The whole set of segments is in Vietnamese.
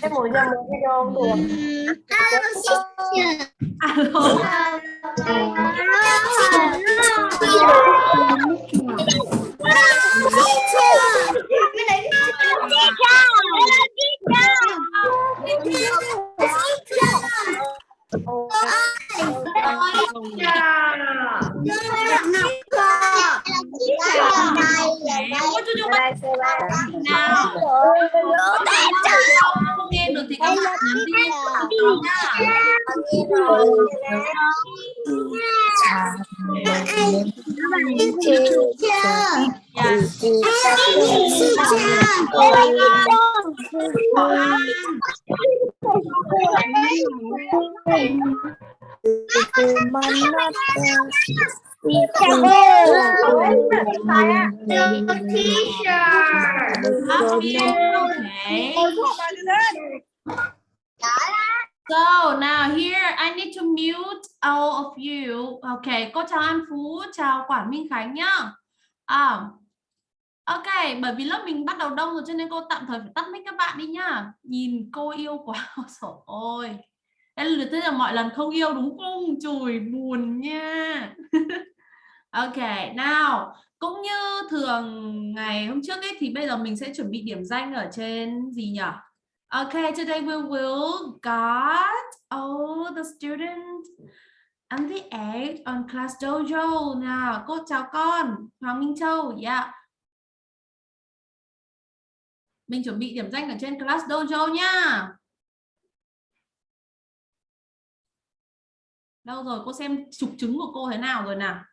cái mùi ra một cái đôn được alo cô chú chú bắt nào không nghe được thì các bạn nhắn tin vào nha Dạ. Okay. So now here I need to mute all of you. Okay, cô chào An Phú, chào Quảng Minh Khánh nhá. À, ok, bởi vì lớp mình bắt đầu đông rồi cho nên cô tạm thời phải tắt mic các bạn đi nhá. Nhìn cô yêu quá, trời ơi. Thế là mọi lần không yêu đúng không? Chùi buồn nha. ok, nào cũng như thường ngày hôm trước ấy thì bây giờ mình sẽ chuẩn bị điểm danh ở trên gì nhỉ? OK, today we will got all the students and the eight on class dojo. Nào, cô chào con, Hoàng Minh Châu. Yeah. Mình chuẩn bị điểm danh ở trên class dojo nha. Đâu rồi, cô xem trục trứng của cô thế nào rồi nào.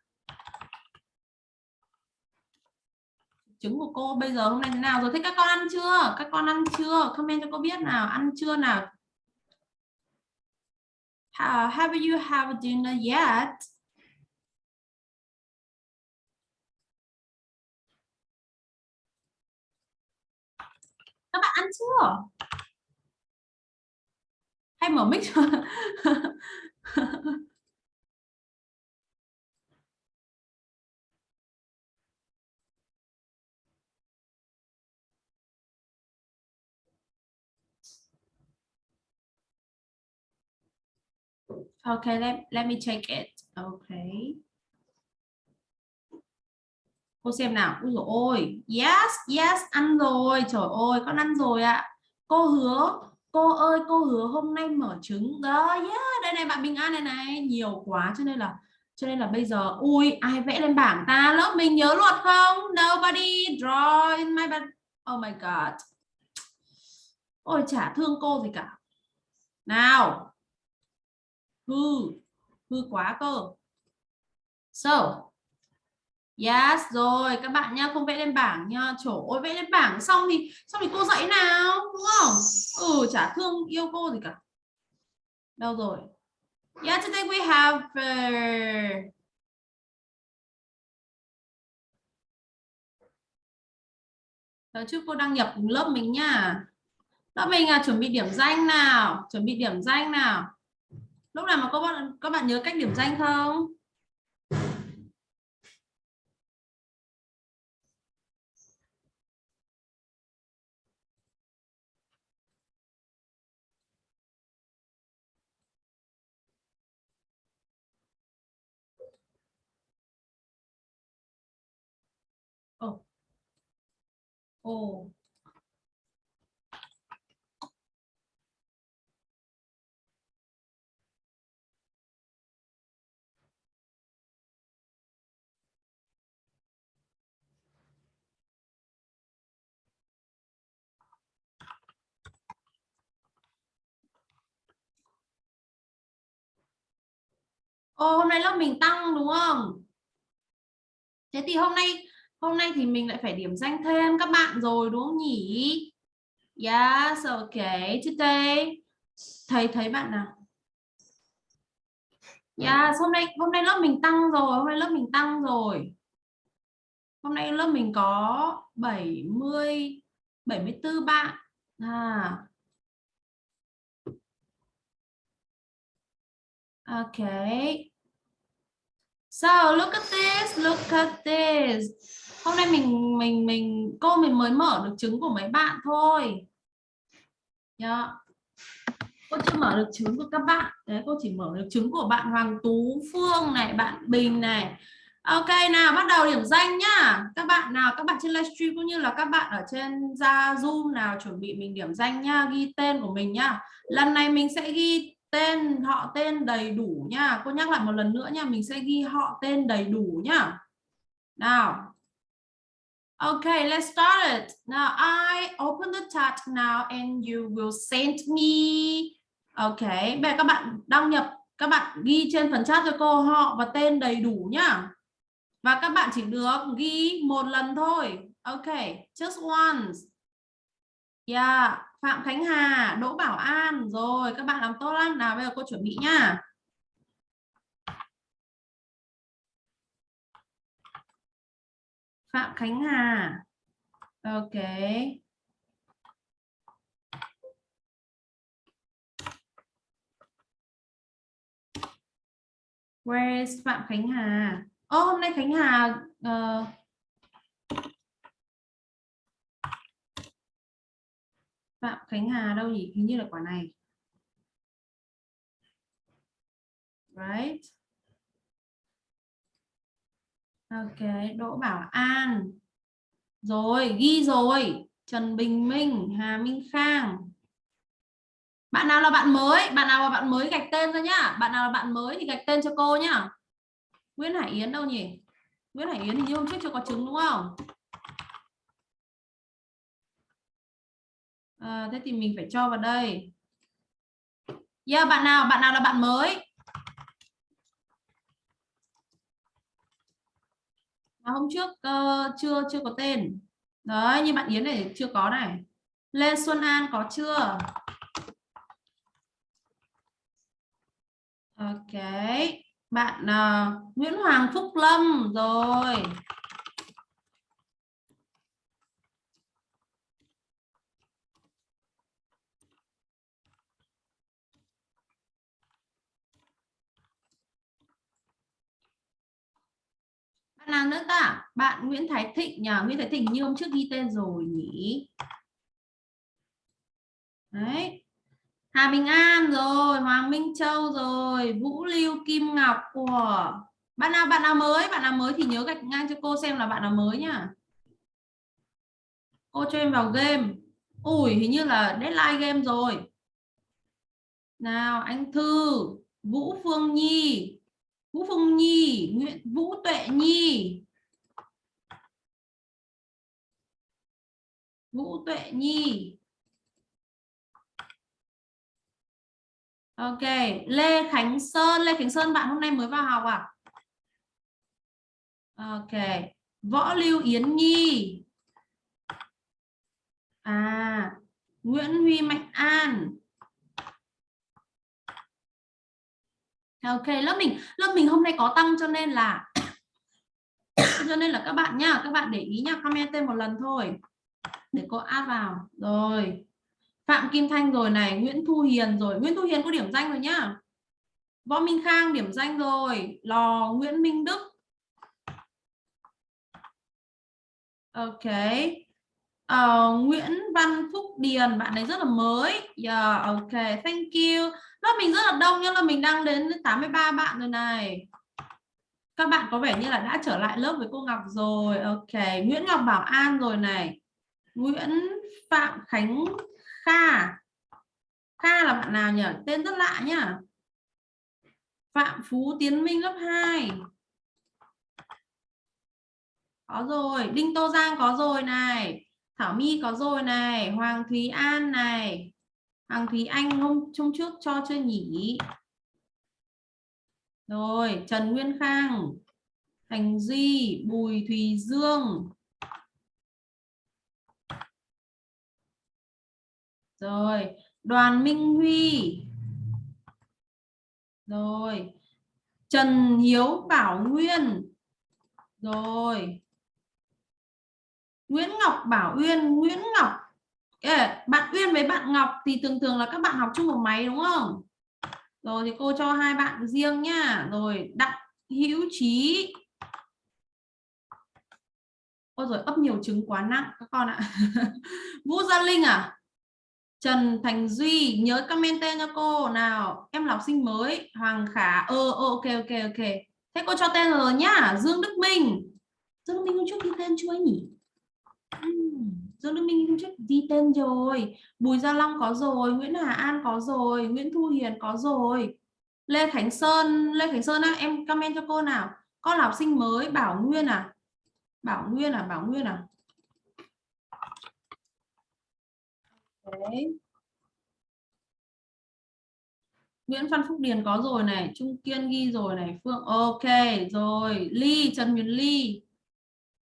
Trứng của cô bây giờ hôm nay thế nào rồi? Thế các con ăn chưa? Các con ăn chưa? Comment cho cô biết nào ăn chưa nào? How, have you have dinner yet? Các bạn ăn chưa? Hay mở mic Okay, let, let me check it. Okay. Cô xem nào. Úi dồi ôi. Yes, yes, ăn rồi. Trời ơi, con ăn rồi ạ. Cô hứa. Cô ơi, cô hứa hôm nay mở trứng. Đó, yeah, đây này bạn Bình An này này. Nhiều quá cho nên là cho nên là bây giờ ui ai vẽ lên bảng ta lớp mình nhớ luật không nobody draw in my bed oh my god ôi chả thương cô gì cả nào hư. Hư quá cơ. So. Yes rồi các bạn nha không vẽ lên bảng nha trời ơi vẽ lên bảng xong thì xong thì cô dạy nào đúng không? Ừ chả thương yêu cô gì cả. Đâu rồi? Yeah today we have uh... Đó trước cô đăng nhập lớp mình nha lớp mình à, chuẩn bị điểm danh nào? Chuẩn bị điểm danh nào? Lúc nào mà các bạn các bạn nhớ cách điểm danh không Ồ. Ồ. Ồ, hôm nay lớp mình tăng đúng không? Thế thì hôm nay hôm nay thì mình lại phải điểm danh thêm các bạn rồi đúng không nhỉ? Yes, okay. Today thầy thấy bạn nào? Yes, hôm nay hôm nay lớp mình tăng rồi, hôm nay lớp mình tăng rồi. Hôm nay lớp mình có 70 74 bạn. À. Okay. So look at this, look at this. hôm nay mình mình mình cô mình mới mở được trứng của mấy bạn thôi. Yeah. cô chưa mở được trứng của các bạn. Đấy cô chỉ mở được trứng của bạn Hoàng Tú Phương này bạn Bình này. Ok nào bắt đầu điểm danh nhá. Các bạn nào các bạn trên livestream cũng như là các bạn ở trên ra Zoom nào chuẩn bị mình điểm danh nhá ghi tên của mình nhá. Lần này mình sẽ ghi tên họ tên đầy đủ nha cô nhắc lại một lần nữa nha mình sẽ ghi họ tên đầy đủ nhá nào Okay, let's start it. Now I open the chat now and you will send me. Okay, bây giờ các bạn đăng nhập, các bạn ghi trên phần chat cho cô họ và tên đầy đủ nhá. Và các bạn chỉ được ghi một lần thôi. Okay, just once. Yeah, Phạm Khánh Hà, Đỗ Bảo An. Rồi, các bạn làm tốt lắm. Nào bây giờ cô chuẩn bị nhá. Phạm Khánh Hà. Ok. Where is Phạm Khánh Hà? Ô, oh, hôm nay Khánh Hà uh, Phạm Khánh Hà đâu nhỉ? Hình như là quả này. Right. Ok, Đỗ Bảo An. Rồi, ghi rồi. Trần Bình Minh, Hà Minh Khang. Bạn nào là bạn mới? Bạn nào là bạn mới gạch tên ra nhá. Bạn nào là bạn mới thì gạch tên cho cô nhá. Nguyễn Hải Yến đâu nhỉ? Nguyễn Hải Yến thì như hôm trước chưa có trứng đúng không? À, thế thì mình phải cho vào đây. Yeah, bạn nào? Bạn nào là bạn mới? mà hôm trước uh, chưa chưa có tên đấy như bạn Yến này chưa có này Lê Xuân An có chưa Ok bạn uh, Nguyễn Hoàng Phúc Lâm rồi nào nữa ta. Bạn Nguyễn Thái Thịnh nhờ. Nguyễn Thái Thịnh như hôm trước ghi tên rồi nhỉ. Đấy. Hà Bình An rồi, Hoàng Minh Châu rồi, Vũ Lưu, Kim Ngọc của bạn nào bạn nào mới? Bạn nào mới thì nhớ gạch ngang cho cô xem là bạn nào mới nhá. Cô cho em vào game. Ui, hình như là deadline game rồi. Nào, anh Thư, Vũ Phương Nhi. Vũ Phương Nhi, Nguyễn Vũ Tuệ Nhi. Vũ Tuệ Nhi. Ok, Lê Khánh Sơn, Lê Khánh Sơn bạn hôm nay mới vào học à? Ok, Võ Lưu Yến Nhi. À, Nguyễn Huy Mạnh An. Ok, lớp mình lớp mình hôm nay có tăng cho nên là cho nên là các bạn nhá, các bạn để ý nhá, comment tên một lần thôi. Để cô add vào. Rồi. Phạm Kim Thanh rồi này, Nguyễn Thu Hiền rồi. Nguyễn Thu Hiền có điểm danh rồi nhá. Võ Minh Khang điểm danh rồi. Lò Nguyễn Minh Đức. Ok uh, Nguyễn Văn Phúc Điền bạn ấy rất là mới. Yeah, ok thank you. Lớp mình rất là đông nhưng là mình đang đến 83 bạn rồi này. Các bạn có vẻ như là đã trở lại lớp với cô Ngọc rồi. Ok Nguyễn Ngọc Bảo An rồi này. Nguyễn Phạm Khánh Kha. Kha là bạn nào nhỉ? Tên rất lạ nhá. Phạm Phú Tiến Minh lớp 2 có rồi Đinh Tô Giang có rồi này. Thảo My có rồi này, Hoàng Thúy An này. Hoàng Thúy Anh hôm trong trước cho chưa nhỉ? Rồi, Trần Nguyên Khang, Thành Duy, Bùi Thùy Dương. Rồi, Đoàn Minh Huy. Rồi, Trần Hiếu Bảo Nguyên. Rồi Nguyễn Ngọc Bảo Uyên, Nguyễn Ngọc. Bạn Uyên với bạn Ngọc thì thường thường là các bạn học chung một máy, đúng không? Rồi thì cô cho hai bạn riêng nhá. Rồi, Đặng Hữu Trí. Ôi rồi ấp nhiều trứng quá nặng các con ạ. Vũ Gia Linh à? Trần Thành Duy, nhớ comment tên cho cô. Nào, em là học sinh mới. Hoàng Khả ờ ờ ok ok ok. Thế cô cho tên rồi nhá. Dương Đức Minh. Dương Đức Minh hôm trước ghi tên chưa nhỉ? Dương Đức Minh hôm trước ghi tên rồi. Bùi Gia Long có rồi Nguyễn Hà An có rồi Nguyễn Thu Hiền có rồi. Lê Khánh Sơn Lê Khánh Sơn á em comment cho cô nào? Con là học sinh mới Bảo Nguyên à? Bảo Nguyên à Bảo Nguyên à? Đấy. Nguyễn Văn Phúc Điền có rồi này, Trung Kiên ghi rồi này, Phương ok rồi, Ly Trần Huyền Ly,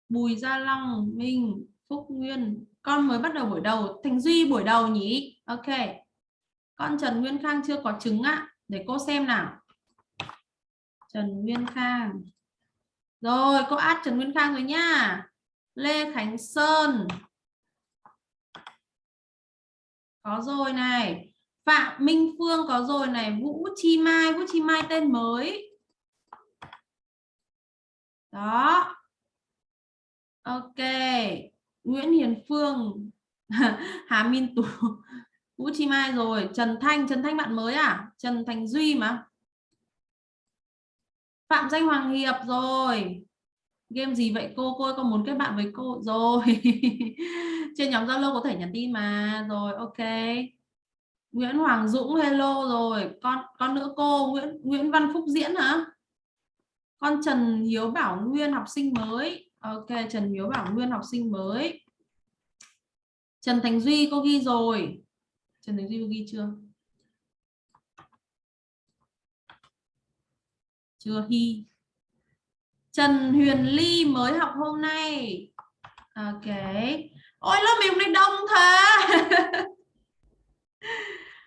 Bùi Gia Long, Minh, Phúc Nguyên, con mới bắt đầu buổi đầu, Thành Duy buổi đầu nhỉ? Ok. Con Trần Nguyên Khang chưa có trứng ạ, để cô xem nào. Trần Nguyên Khang. Rồi, cô add Trần Nguyên Khang rồi nha. Lê Khánh Sơn. Có rồi này. Phạm Minh Phương có rồi này. Vũ Chi Mai. Vũ Chi Mai tên mới. Đó. Ok. Nguyễn Hiền Phương. Hà Minh Tú. Vũ Chi Mai rồi. Trần Thanh. Trần Thanh bạn mới à? Trần Thành Duy mà. Phạm Danh Hoàng Hiệp rồi game gì vậy cô cô có muốn kết bạn với cô rồi trên nhóm Zalo có thể nhắn tin mà rồi, ok Nguyễn Hoàng Dũng, hello rồi con con nữa cô, Nguyễn Nguyễn Văn Phúc Diễn hả con Trần Hiếu Bảo Nguyên, học sinh mới ok, Trần Hiếu Bảo Nguyên học sinh mới. Trần Thành Duy cô ghi rồi. Trần Thành Duy cô ghi chưa? Chưa ghi. Trần Huyền Ly mới học hôm nay. Ok. Ôi, lớp mình hôm nay đông thế.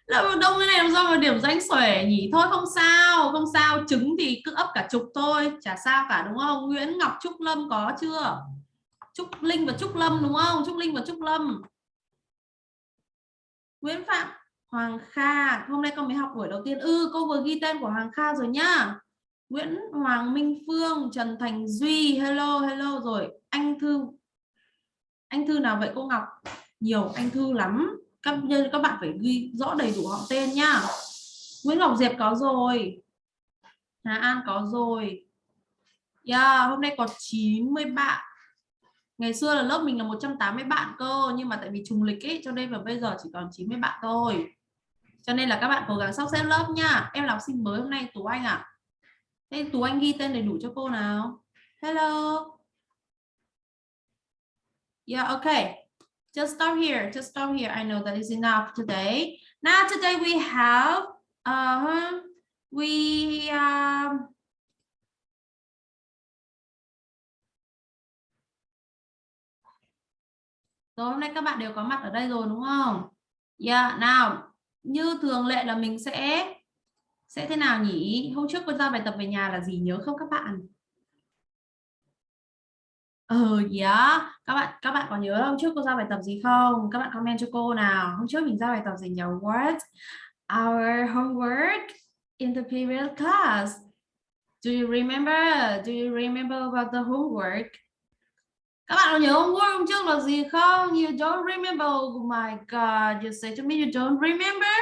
là đông cái này làm sao mà điểm danh xuể nhỉ? Thôi không sao không sao. Trứng thì cứ ấp cả chục thôi. Chả sao cả đúng không? Nguyễn Ngọc Trúc Lâm có chưa? Trúc Linh và Trúc Lâm đúng không? Trúc Linh và Trúc Lâm. Nguyễn Phạm Hoàng Kha. Hôm nay con mới học buổi đầu tiên. Ư ừ, cô vừa ghi tên của Hoàng Kha rồi nhá. Nguyễn Hoàng Minh Phương, Trần Thành Duy, hello hello rồi. Anh Thư. Anh Thư nào vậy cô Ngọc? Nhiều anh Thư lắm. Các nhân các bạn phải ghi rõ đầy đủ họ tên nhá. Nguyễn Ngọc Diệp có rồi. Hà An có rồi. Yeah, hôm nay có 90 bạn. Ngày xưa là lớp mình là 180 bạn cơ nhưng mà tại vì trùng lịch ấy cho nên là bây giờ chỉ còn 90 bạn thôi. Cho nên là các bạn cố gắng sắp xếp lớp nha. Em là học sinh mới hôm nay Tú Anh à? Thế Tú Anh ghi tên đầy đủ cho cô nào. Hello. Yeah, okay. Just stop here. Just stop here. I know that is enough today. Now today we have uh we um Rồi hôm nay các bạn đều có mặt ở đây rồi đúng không? Yeah, nào như thường lệ là mình sẽ sẽ thế nào nhỉ hôm trước cô giao bài tập về nhà là gì nhớ không các bạn Ờ, ừ, yeah. các bạn các bạn có nhớ hôm trước cô giao bài tập gì không? Các bạn comment cho cô nào. Hôm trước mình giao bài tập gì nhỉ? What our homework in the previous class? Do you remember? Do you remember about the homework? Các bạn có nhớ homework hôm trước là gì không? You don't remember. Oh my god you say to me you don't remember.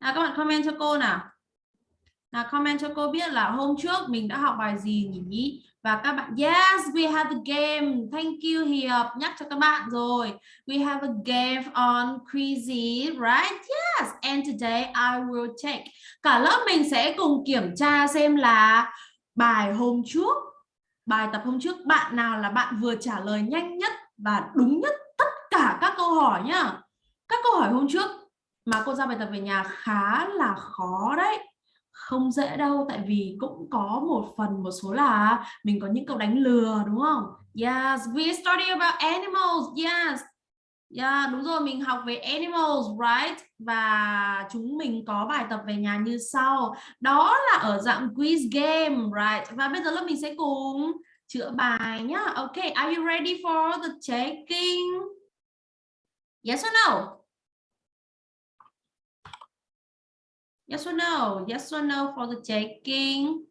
Nào các bạn comment cho cô nào. Nào comment cho cô biết là hôm trước mình đã học bài gì nhỉ? Và các bạn, yes, we have a game. Thank you Hiệp nhắc cho các bạn rồi. We have a game on crazy right? Yes, and today I will take cả lớp mình sẽ cùng kiểm tra xem là bài hôm trước, bài tập hôm trước bạn nào là bạn vừa trả lời nhanh nhất và đúng nhất tất cả các câu hỏi nhá. Các câu hỏi hôm trước mà cô giao bài tập về nhà khá là khó đấy không dễ đâu tại vì cũng có một phần một số là mình có những câu đánh lừa đúng không yes we study about animals yes Yeah, đúng rồi, mình học về animals, right? Và chúng mình có bài tập về nhà như sau. Đó là ở dạng quiz game, right? Và bây giờ lớp mình sẽ cùng chữa bài nhá. Okay, are you ready for the checking? Yes or no? Yes or no? Yes or no for the checking?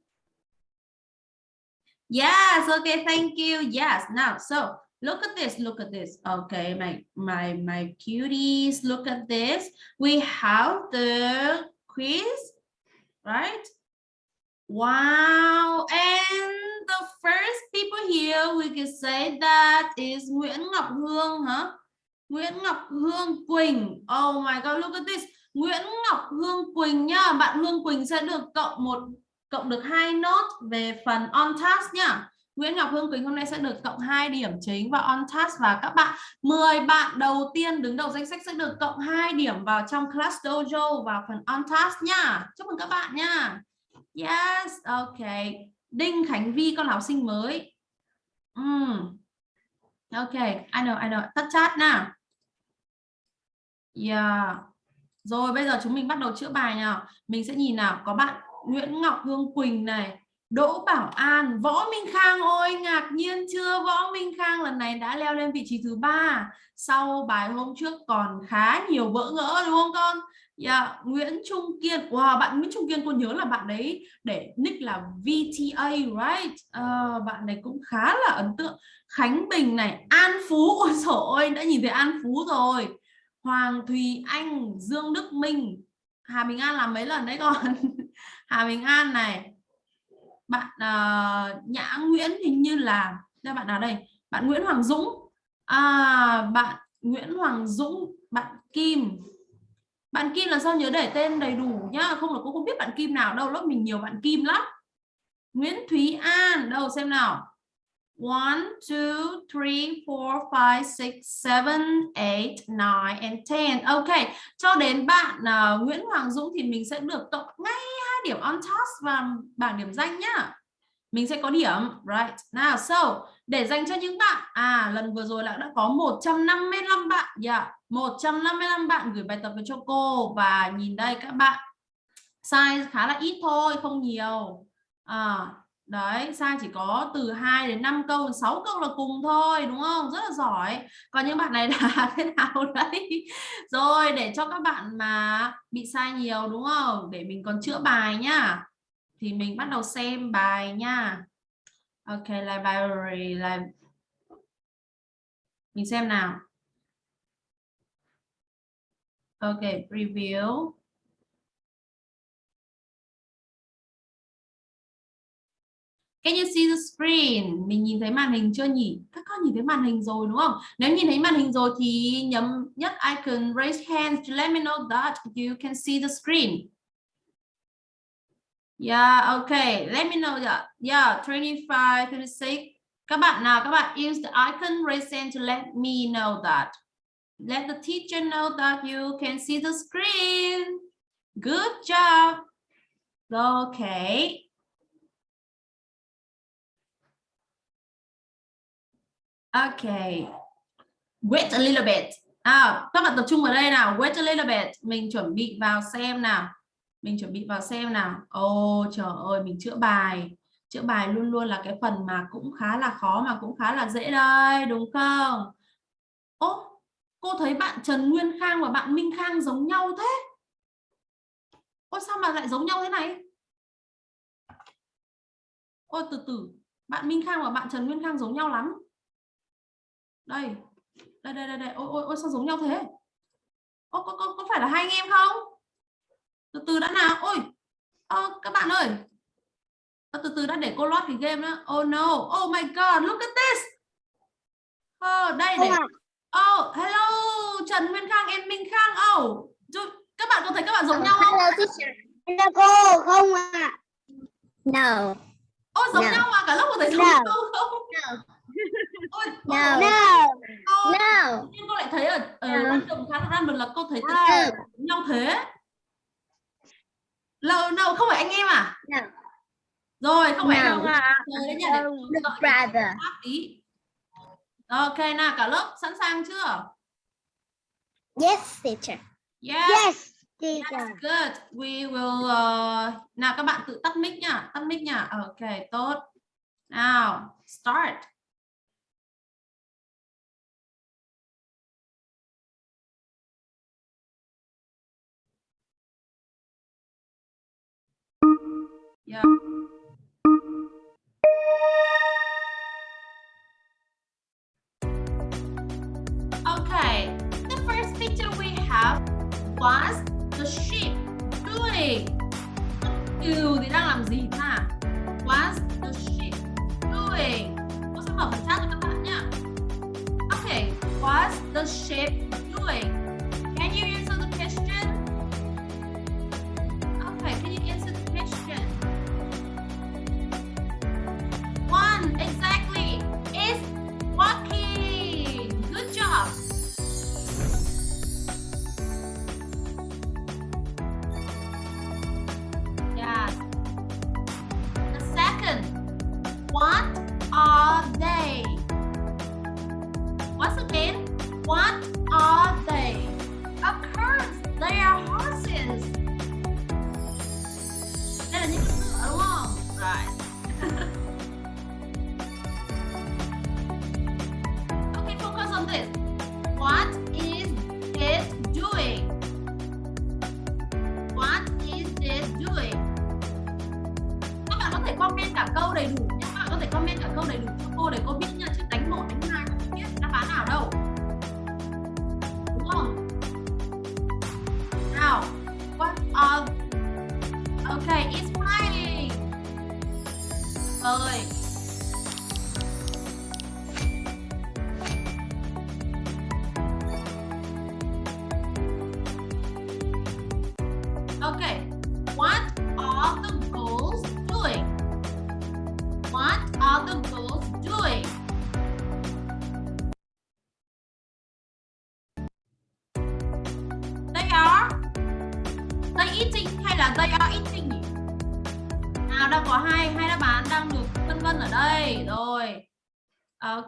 Yes, okay, thank you. Yes, now, so Look at this, look at this. Okay, my my my cuties, look at this. We have the quiz, right? Wow, and the first people here we can say that is Nguyễn Ngọc Hương hả? Nguyễn Ngọc Hương Quỳnh. Oh my god, look at this. Nguyễn Ngọc Hương Quỳnh nhá. Bạn Hương Quỳnh sẽ được cộng một cộng được hai nốt về phần on task nhá. Nguyễn Ngọc Hương Quỳnh hôm nay sẽ được cộng 2 điểm chính vào on task và các bạn 10 bạn đầu tiên đứng đầu danh sách sẽ được cộng 2 điểm vào trong class dojo vào phần on task nhá. Chúc mừng các bạn nha. Yes, ok. Đinh Khánh Vi con học sinh mới. Mm. Ok, I know, I know. Tắt chat nào. Yeah. Rồi bây giờ chúng mình bắt đầu chữa bài nào. Mình sẽ nhìn nào, có bạn Nguyễn Ngọc Hương Quỳnh này, Đỗ Bảo An, Võ Minh Khang. Ôi ngạc nhiên chưa? Võ Minh Khang lần này đã leo lên vị trí thứ ba. Sau bài hôm trước còn khá nhiều vỡ ngỡ đúng không con? Yeah, Nguyễn Trung Kiên. Wow bạn Nguyễn Trung Kiên tôi nhớ là bạn đấy để nick là VTA right? Uh, bạn này cũng khá là ấn tượng. Khánh Bình này An Phú. Ôi trời ơi đã nhìn thấy An Phú rồi. Hoàng Thùy Anh Dương Đức Minh. Hà Bình An làm mấy lần đấy con? Hà Bình An này. Bạn uh, Nhã Nguyễn hình như là đây bạn nào đây? Bạn Nguyễn Hoàng Dũng. À, bạn Nguyễn Hoàng Dũng bạn Kim. Bạn Kim là sao nhớ để tên đầy đủ nhá? Không là cô không biết bạn Kim nào đâu lớp mình nhiều bạn Kim lắm. Nguyễn Thúy An đâu xem nào. 1 2 3 4 5 6 7 8 9 and 10 ok cho đến bạn uh, Nguyễn Hoàng Dũng thì mình sẽ được cộng ngay hai điểm on task và bảng điểm danh nhá. Mình sẽ có điểm right? Nào so để dành cho những bạn. À lần vừa rồi là đã có 155 bạn. Yeah 155 bạn gửi bài tập về cho cô. Và nhìn đây các bạn size khá là ít thôi không nhiều. À, đấy sai chỉ có từ 2 đến 5 câu 6 câu là cùng thôi, đúng không? Rất là giỏi. Còn những bạn này là thế nào đấy? Rồi, để cho các bạn mà bị sai nhiều, đúng không? Để mình còn chữa bài nhá. Thì mình bắt đầu xem bài nha. Ok, library là mình xem nào. Ok review Can you see the screen? Mình nhìn thấy màn hình chưa nhỉ? Các con nhìn thấy màn hình rồi đúng không? Nếu nhìn thấy màn hình rồi thì nhấn nhất icon raise hand to let me know that you can see the screen. Yeah, okay. Let me know that. Yeah, 25, 26. Các bạn nào, các bạn use the icon raise hand to let me know that. Let the teacher know that you can see the screen. Good job. Okay. Okay. Wait a little bit. À, các bạn tập trung vào đây nào. Wait a little bit. Mình chuẩn bị vào xem nào mình chuẩn bị vào xem nào ô trời ơi mình chữa bài chữa bài luôn luôn là cái phần mà cũng khá là khó mà cũng khá là dễ đây đúng không ô cô thấy bạn Trần Nguyên Khang và bạn Minh Khang giống nhau thế ôi sao mà lại giống nhau thế này ôi từ từ bạn Minh Khang và bạn Trần Nguyên Khang giống nhau lắm đây. Đây đây đây, đây. ôi ôi ôi sao giống nhau thế? Ô, có, có, có phải là hai anh em không? Từ từ đã nào. Ôi. Oh, các bạn ơi. Từ từ đã để cô lót cái game đó oh no. Oh my god. Look at this. Oh đây để oh hello. Trần Nguyên Khang em Minh Khang. Oh các bạn có thấy các bạn giống nhau không? Hello teacher. Hello cô. Không ạ. À. no. Ôi giống no. nhau mà. Cả lớp có thấy giống no. nhau không? No. No. No. No. Nhưng cô lại thấy ở ở no. trường khá là random là cô thấy no. nhau thế. Lâu đâu không phải anh em à? No. Rồi không phải No. đâu à. Rồi đấy nhá. No, no brother. Ok nào cả lớp sẵn sàng chưa? Yes, teacher. Yes. Yes. That's good. We will uh... nào các bạn tự tắt mic nha, tắt mic nha. Ok, tốt. Nào, start. Yeah.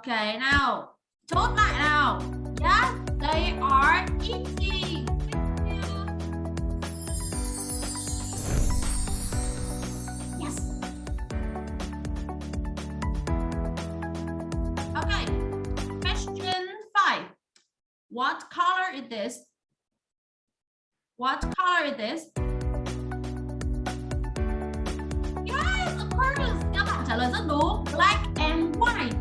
Ok nào. Chốt lại nào. Yes, they are eating. Yes. OK. Question 5. What color is this? What color is this? Yes, the colors. Các bạn trả lời rất đúng black and white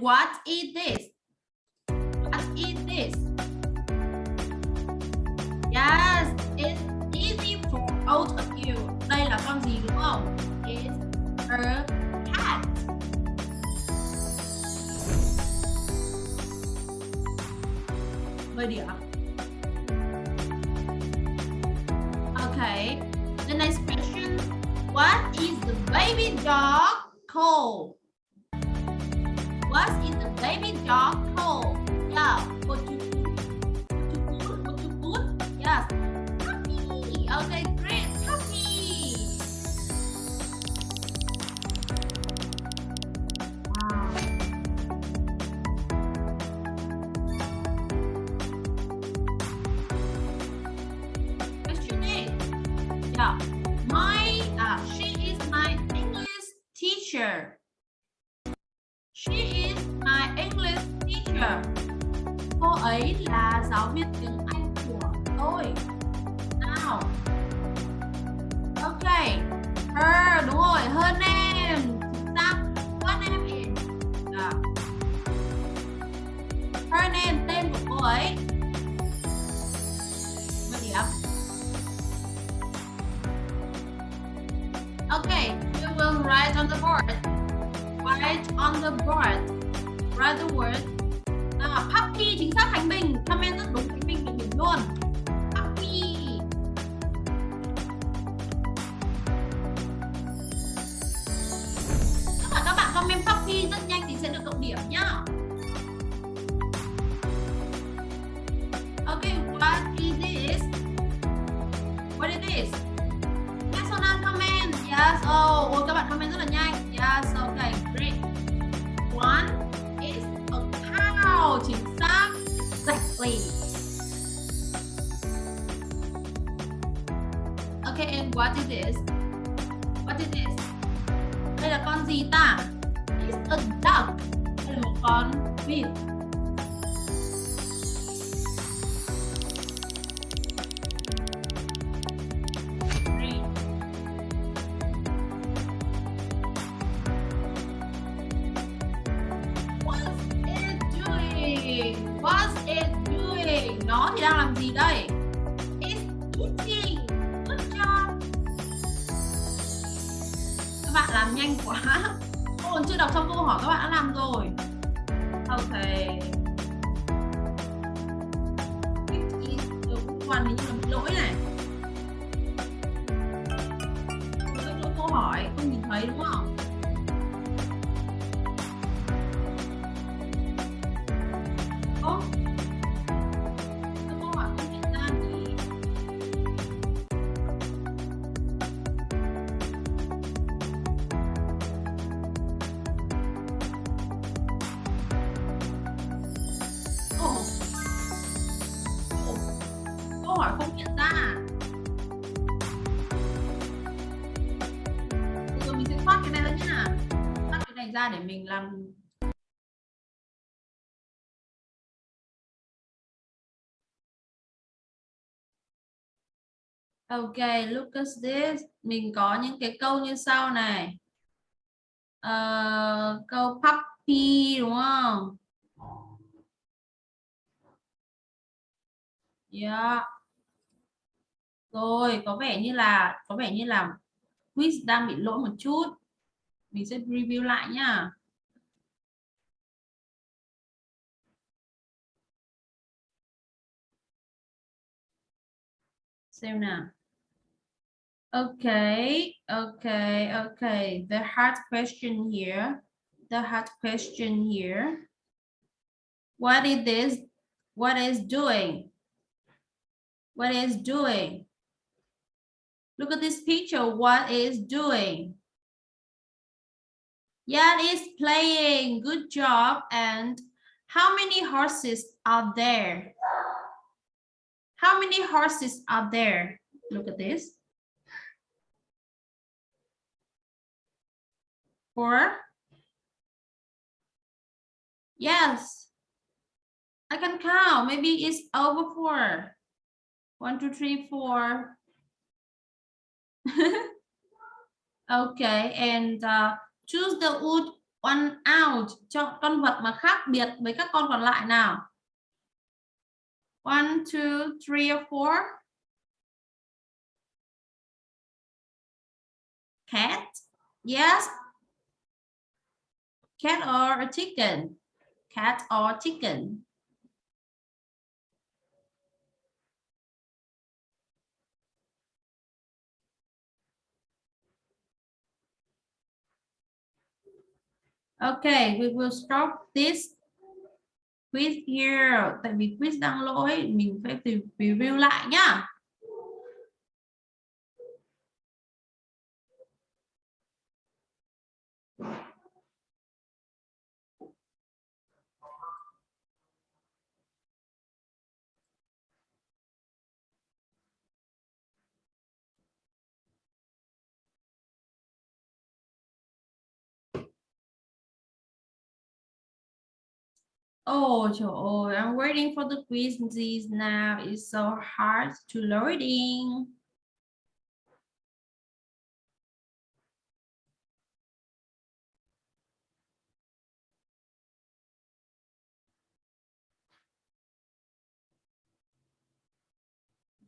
What is this? What is this? Yes, it's easy for all of you. Đây là con gì đúng không? It's a cat. Mười điểm. Okay. The next question. What is the baby dog called? What's in the baby dog hole? Yeah, you Ok, look at this. Mình có những cái câu như sau này. Uh, câu puppy đúng không? Yeah. Rồi, có vẻ như là có vẻ như là quiz đang bị lỗi một chút. Mình sẽ review lại nhá. Xem nào. Okay, okay, okay. The hard question here. The hard question here. What is this? What is doing? What is doing? Look at this picture. What is doing? Yeah, it is playing. Good job. And how many horses are there? How many horses are there? Look at this. Four. Yes. I can count. Maybe it's over four. One, two, three, four. okay, and uh, choose the wood one out. Chọn con vật mà khác biệt với các con còn lại nào. One, two, three, or four. Cat. Yes. Cat or a chicken. Cat or chicken. Okay, we will stop this quiz here. Tại vì quiz đang lỗi, mình phải review lại nhá. Oh, trời ơi, I'm waiting for the quizzes now. It's so hard to loading.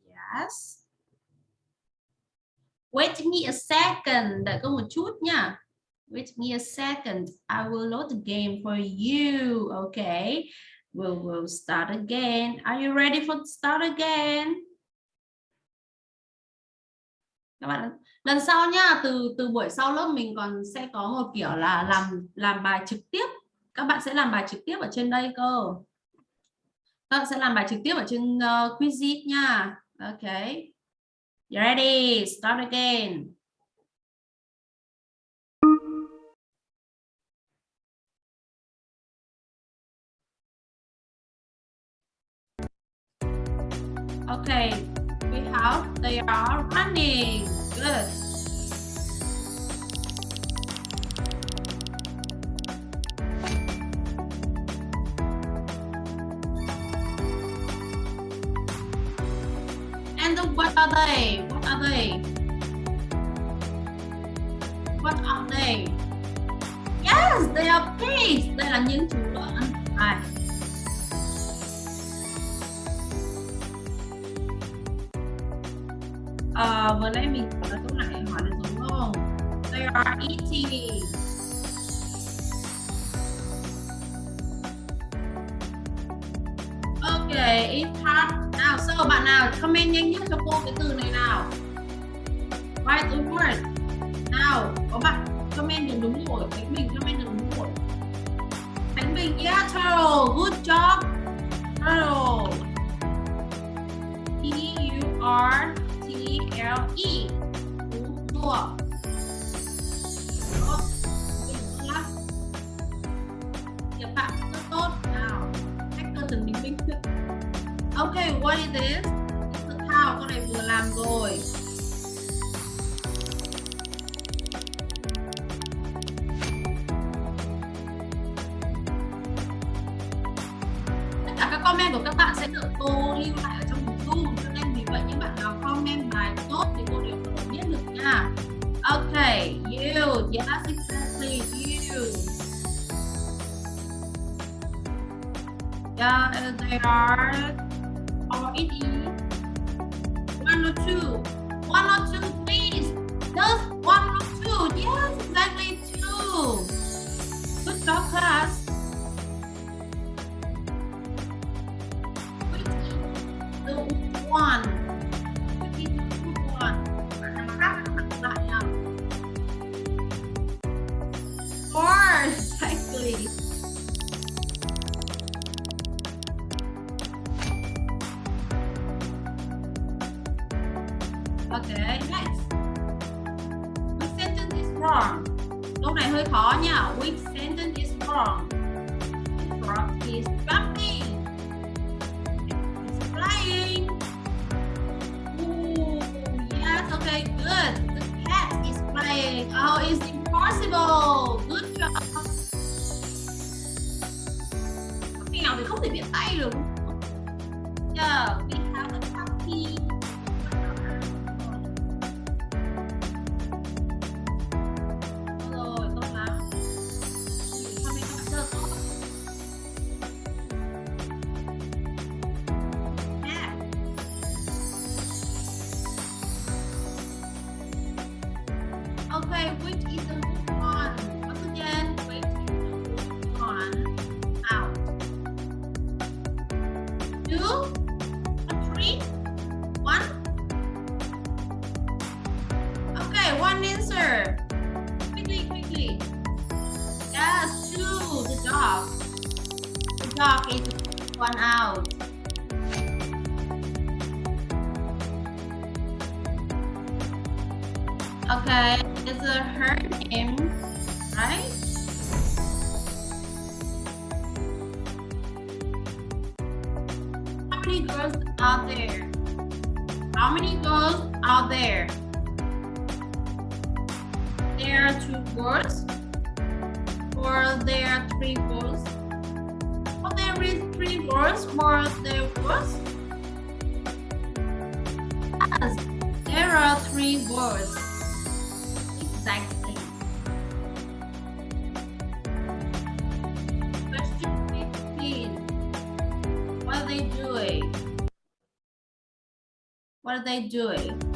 Yes. Wait me a second, đợi cô một chút nha. Wait me a second. I will load the game for you. Okay. We'll, we'll start again. Are you ready for start again? Các bạn lần sau nha, từ từ buổi sau lớp mình còn sẽ có một kiểu là làm làm bài trực tiếp. Các bạn sẽ làm bài trực tiếp ở trên đây cơ. Các bạn sẽ làm bài trực tiếp ở trên ờ, uh, Quizit nha. Okay. You ready? Start again. Okay, we have, they are running. Good. And what are they? What are they? What are they? Yes, they are pigs. Đây là những chú lợn. À. uh, vừa nãy mình hỏi là câu này hỏi được đúng không? They are eating. Ok, it's hard. Nào, so bạn nào comment nhanh nhất cho cô cái từ này nào. Right the word. Nào, có bạn comment được đúng rồi. Khánh Bình comment được đúng rồi. Khánh Bình, yeah, turtle. Good job. Turtle. L E Đúng rồi. Lắm. Các bạn rất tốt. Nào, hacker từng bình minh. Ok, what is this? This is how con này vừa làm rồi. One answer. Quickly, quickly. Yes, two. The dog. The dog is one out. Okay, it's a her name, right? How many girls out there? How many girls out there? There are two girls, or there are three girls. Oh, there is three girls, or there was. Yes, there are three girls. Exactly. Question 15. What are they doing? What are they doing?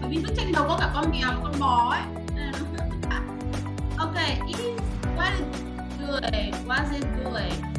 bởi vì bức tranh đầu có cả con mèo con bò ấy. Ok is what good what is good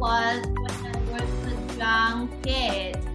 watched when I was a young kid.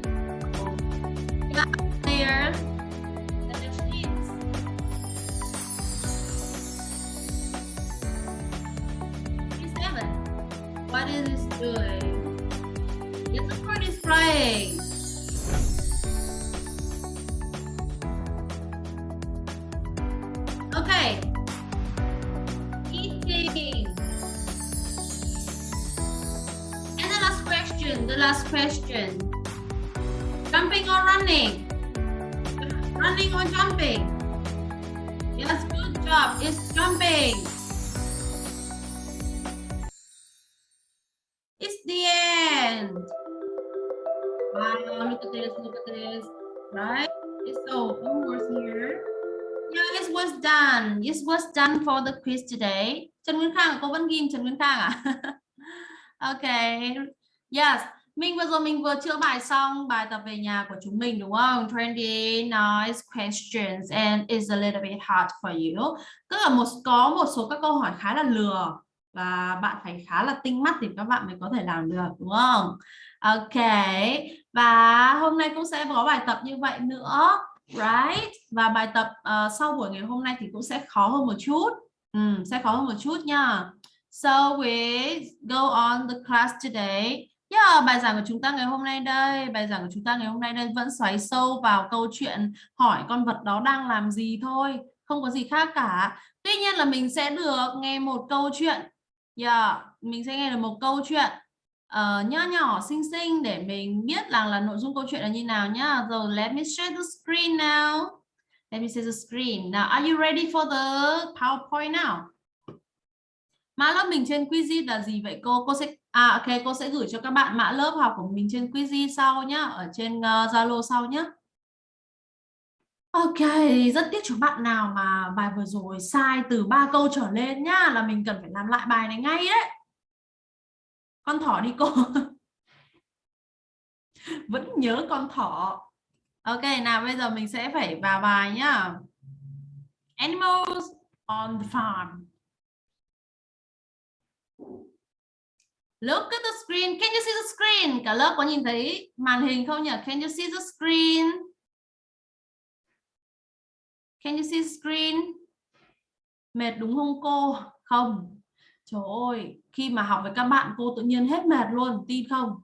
For today. Trần Nguyên Khang, cô vẫn ghim Trần Nguyên Khang à? ok. Yes. Mình vừa rồi mình vừa chữa bài xong bài tập về nhà của chúng mình đúng không? 29 nice questions and it's a little bit hard for you. Tức là một có một số các câu hỏi khá là lừa và bạn phải khá là tinh mắt thì các bạn mới có thể làm được đúng không? Ok. Và hôm nay cũng sẽ có bài tập như vậy nữa right và bài tập uh, sau buổi ngày hôm nay thì cũng sẽ khó hơn một chút ừ, sẽ khó hơn một chút nha so we go on the class today yeah, bài giảng của chúng ta ngày hôm nay đây bài giảng của chúng ta ngày hôm nay đây vẫn xoáy sâu vào câu chuyện hỏi con vật đó đang làm gì thôi không có gì khác cả tuy nhiên là mình sẽ được nghe một câu chuyện yeah, mình sẽ nghe được một câu chuyện uh, nho nhỏ xinh xinh để mình biết rằng là nội dung câu chuyện là như nào nhá. Rồi let me share the screen now. Let me see the screen. Now are you ready for the PowerPoint now? Mã lớp mình trên Quizy là gì vậy cô? Cô sẽ à ok cô sẽ gửi cho các bạn mã lớp học của mình trên Quizy sau nhá, ở trên ờ, Zalo uh, sau nhá. Ok, rất tiếc cho bạn nào mà bài vừa rồi sai từ ba câu trở lên nhá, là mình cần phải làm lại bài này ngay đấy con thỏ đi cô vẫn nhớ con thỏ ok nào bây giờ mình sẽ phải vào bài nhá. Animals on the farm. Look at the screen. Can you see the screen? Cả lớp có nhìn thấy màn hình không nhỉ? Can you see the screen? Can you see the screen? Mệt đúng không cô? Không. Trời ơi, khi mà học với các bạn cô tự nhiên hết mệt luôn, tin không?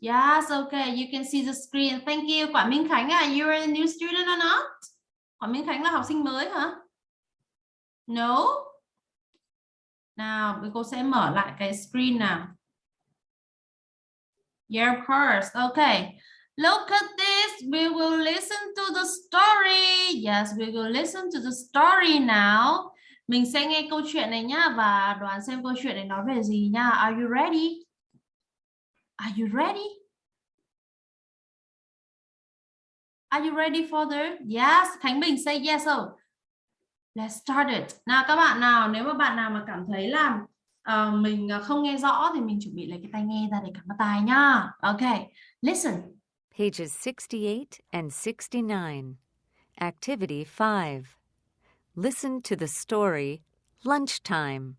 Yes, okay, you can see the screen. Thank you. Quả Minh Khánh à, you're a new student or not? Quả Minh Khánh là học sinh mới hả? No. Nào, cô sẽ mở lại cái screen nào. Yeah, of course. Okay. Look at this. We will listen to the story. Yes, we will listen to the story now. Mình sẽ nghe câu chuyện này nhá và đoán xem câu chuyện này nói về gì nha. Are you ready? Are you ready? Are you ready for the? Yes, Khánh Bình say yes. Oh. Let's start it. Nào các bạn nào, nếu mà bạn nào mà cảm thấy là uh, mình ờ, không nghe rõ thì mình chuẩn bị lấy cái tai nghe ra để cắm vào tai nhá. Okay, listen. Pages 68 and 69. Activity 5. Listen to the story Lunchtime.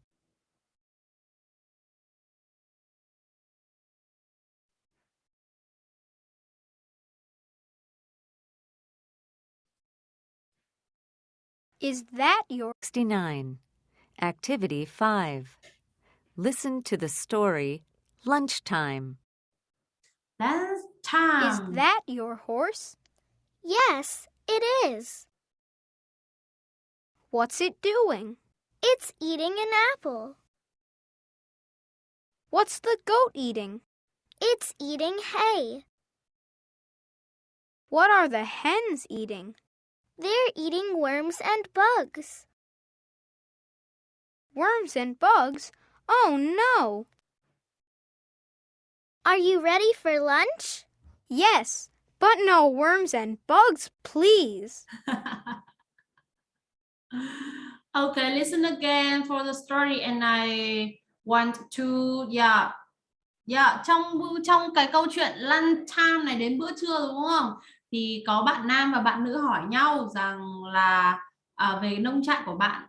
Is that your 69. Activity 5. Listen to the story Lunchtime. That's time. is that your horse? Yes, it is. What's it doing? It's eating an apple. What's the goat eating? It's eating hay. What are the hens eating? They're eating worms and bugs. Worms and bugs? Oh no! Are you ready for lunch? Yes, but no worms and bugs, please. okay, listen again for the story and I want to yeah. Yeah, trong trong cái câu chuyện lunch time này đến bữa trưa đúng không? Thì có bạn nam và bạn nữ hỏi nhau rằng là à, về nông trại của bạn.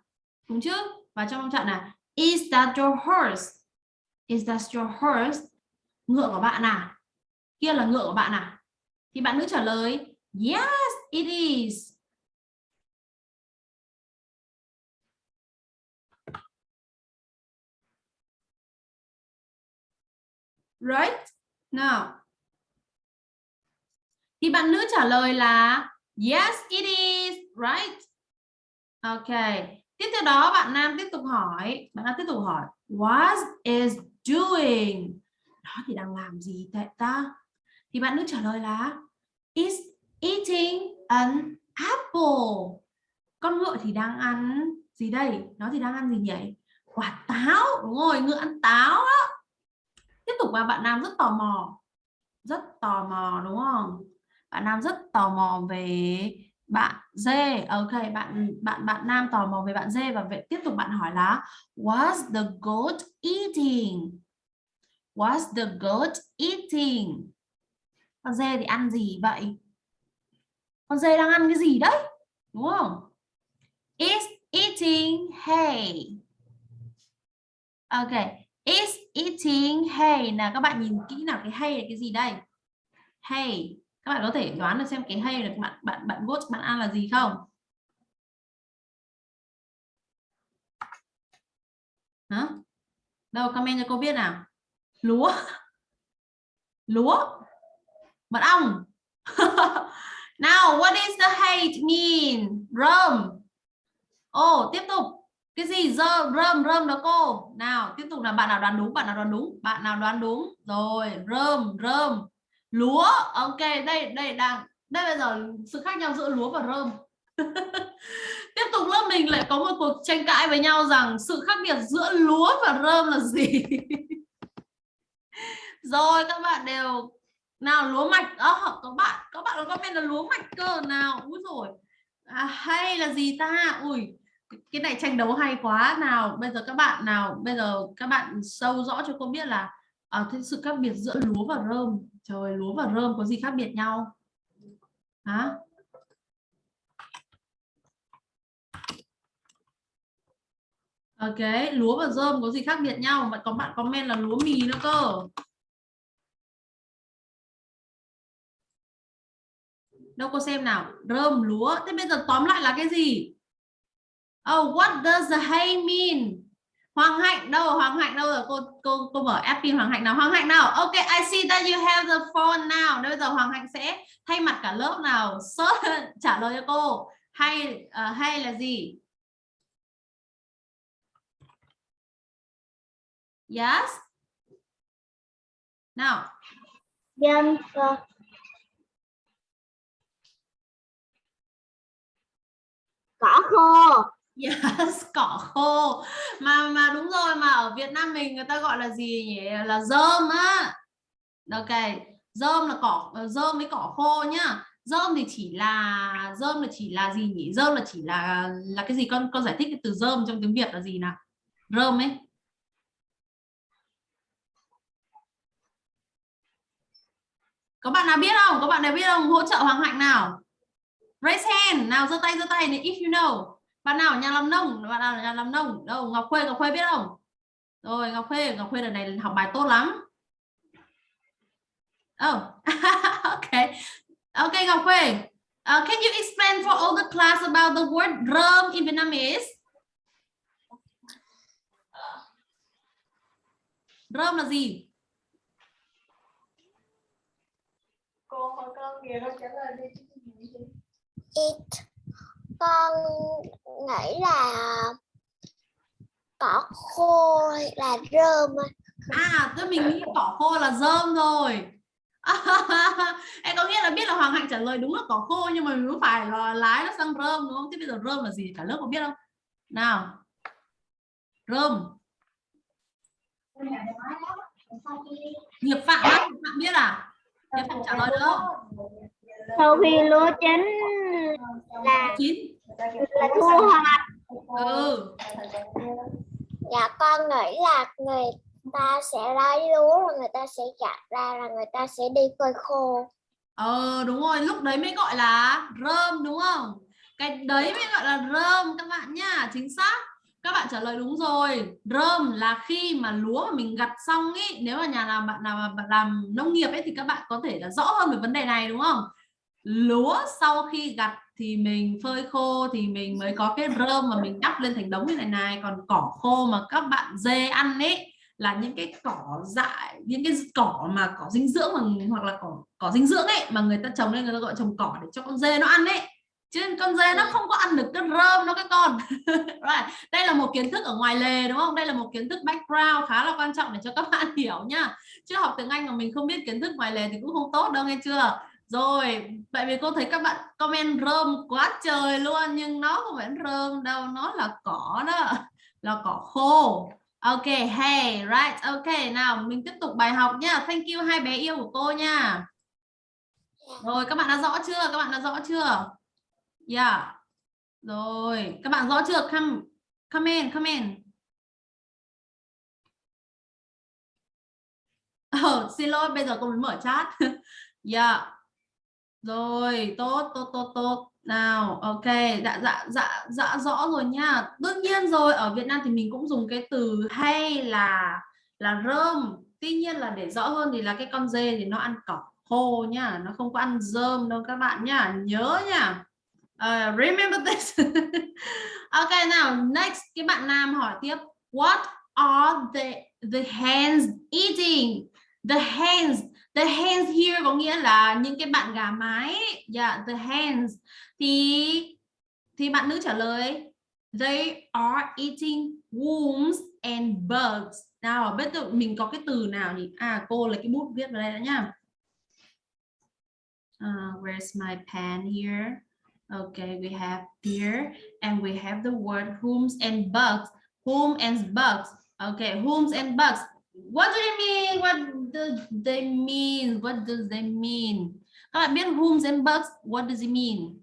Đúng chứ? Và trong nông trại là Is that your horse? Is that your horse? Ngựa của bạn à? Kia là ngựa của bạn à? Thì bạn nữ trả lời Yes, it is. Right? Now. Thì bạn nữ trả lời là Yes, it is. Right? Ok. Tiếp theo đó bạn nam tiếp tục hỏi, bạn nam tiếp tục hỏi What is doing? nó thì đang làm gì tại ta? Thì bạn nữ trả lời là Is eating an apple. Con ngựa thì đang ăn gì đây? Nó thì đang ăn gì nhỉ? Quả táo. Đúng rồi, ngựa ăn táo đó. Tiếp tục và bạn nam rất tò mò. Rất tò mò đúng không? Bạn nam rất tò mò về bạn dê ok, bạn bạn bạn nam tò mò về bạn dê và vậy tiếp tục bạn hỏi là was the goat eating? Was the goat eating? Con dê thì ăn gì vậy? Con dê đang ăn cái gì đấy? Đúng không? Is eating hay? Ok, is eating hay. Là các bạn nhìn kỹ nào cái hay là cái gì đây? Hay các bạn có thể đoán được xem cái hay được bạn bạn bạn vote bạn ăn là gì không? Hả? Đâu, comment cho cô biết nào. Lúa. Lúa. Mật ong. Now what is the hate mean? Rơm. Oh tiếp tục. Cái gì? Rơm rơm rơm đó cô. Nào, tiếp tục là bạn nào đoán đúng, bạn nào đoán đúng, bạn nào đoán đúng. Rồi, rơm rơm lúa. Ok đây đây đang đây bây giờ sự khác nhau giữa lúa và rơm. Tiếp tục lớp mình lại có một cuộc tranh cãi với nhau rằng sự khác biệt giữa lúa và rơm là gì? Rồi các bạn đều nào lúa mạch. Ờ, Đó có bạn có bạn có comment là lúa mạch cơ nào? Úi rồi à, hay là gì ta? Ui cái này tranh đấu hay quá. Nào bây giờ các bạn nào bây giờ các bạn sâu rõ cho cô biết là à, thế sự khác biệt giữa lúa và rơm trời lúa và rơm có gì khác biệt nhau? Hả? Ok, lúa và rơm có gì khác biệt nhau? Mà có bạn comment là lúa mì nữa cơ. Đâu có xem nào. Rơm lúa. Thế bây giờ tóm lại là cái gì? Oh what does the hay mean? Hoàng Hạnh đâu? Hoàng Hạnh đâu rồi? Cô cô cô mở app pin Hoàng Hạnh nào? Hoàng Hạnh nào? Ok I see that you have the phone now. Bây giờ Hoàng Hạnh sẽ thay mặt cả lớp nào search trả lời cho cô. Hay uh, hay là gì? Yes. Nào, Dâm cơ. Cỏ khô yes, cỏ khô. Mà mà đúng rồi mà ở Việt Nam mình người ta gọi là gì nhỉ? Là rơm á. Ok, rơm là cỏ ờ, rơm với cỏ khô nhá. Rơm thì chỉ là rơm là chỉ là gì nhỉ? Rơm là chỉ là là cái gì con con giải thích cái từ rơm trong tiếng Việt là gì nào? Rơm ấy. Có bạn nào biết không? Có bạn nào biết không? Hỗ trợ Hoàng Hạnh nào. Raise hand, nào giơ tay giơ tay này if you know. Bạn nào ở nhà làm nông, bạn nào ở nhà làm nông? Đâu, Ngọc Khuê, Ngọc Khuê biết không? Rồi, Ngọc Khuê, Ngọc Khuê lần này học bài tốt lắm. Oh, okay. Okay, Ngọc Khuê. Uh, can you explain for all the class about the word drum in Vietnamese? Drum là gì? cô hỏi con kìa con trả lời đi? It. Con nghĩ là cỏ khô là rơm. À, tôi mình nghĩ cỏ khô là rơm rồi. em có nghĩa là biết là Hoàng Hạnh trả lời đúng là cỏ khô nhưng mà mình cũng phải là lái nó sang rơm đúng không? Thế bây giờ rơm là gì? Cả lớp có biết không? Nào. Rơm. Nghiệp Phạm Nghiệp Phạm biết à? Nghiệp Phạm trả lời được không? Sau khi lúa chín là Chín. là thu hoạch. Ừ. Dạ con nghĩ là người ta sẽ lấy lúa rồi người ta sẽ gặt ra là người ta sẽ đi phơi khô. Ờ đúng rồi, lúc đấy mới gọi là rơm đúng không? Cái đấy mới gọi là rơm các bạn nhá, chính xác. Các bạn trả lời đúng rồi. Rơm là khi mà lúa mà mình gặt xong ý, nếu mà nhà làm bạn nào mà bạn làm nông nghiệp ấy thì các bạn có thể là rõ hơn về vấn đề này đúng không? Lúa sau khi gặt thì mình phơi khô thì mình mới có cái rơm mà mình đắp lên thành đống như này này, còn cỏ khô mà các bạn dê ăn ấy là những cái cỏ dại những cái cỏ mà cỏ dinh dưỡng mà, hoặc là cỏ cỏ dinh dưỡng ấy mà người ta trồng lên người ta gọi trồng cỏ để cho con dê nó ăn ấy. Chứ con dê nó không có ăn được cái rơm nó các con. Right. đây là một kiến thức ở ngoài lề đúng không? Đây là một kiến thức background khá là quan trọng để cho các bạn hiểu nhá chứ học tiếng Anh mà mình không biết kiến thức ngoài lề thì cũng không tốt đâu nghe chưa rồi tại vì cô thấy các bạn comment rơm quá trời luôn nhưng nó không phải rơm đâu nó là cỏ đó là cỏ khô Ok, hey, right, ok. Nào, mình tiếp tục bài học nhá. Thank you hai bé yêu của cô nha. Rồi, các bạn đã rõ chưa? Các bạn đã rõ chưa? Yeah. Rồi, các bạn rõ chưa? Come, come in, come in. Oh, xin lỗi, bây giờ cô mới mở chat. yeah. Rồi, tốt, tốt, tốt, tốt. Nào, ok, dạ dạ dạ dạ rõ rồi nha. Đương nhiên rồi, ở Việt Nam thì mình cũng dùng cái từ hay là là rơm. Tuy nhiên là để rõ hơn thì là cái con dê thì nó ăn cỏ khô nhá, nó không có ăn rơm đâu các bạn nhá, nhớ nha. Uh, remember this. ok nào, next cái bạn nam hỏi tiếp. What are the the hens eating? The hens, the hands here có nghĩa là những cái bạn gà mái. Yeah, the hands. thì thì bạn nữ trả lời they are eating worms and bugs. Nào biết được mình có cái từ nào nhỉ? À cô lấy cái bút viết vào đây đã nhá. Uh, where's my pen here? Okay we have deer and we have the word worms and bugs. Worms and bugs. Okay worms and bugs what do they mean? What do they mean? What does they mean? Các bạn biết rooms and bugs what does it mean?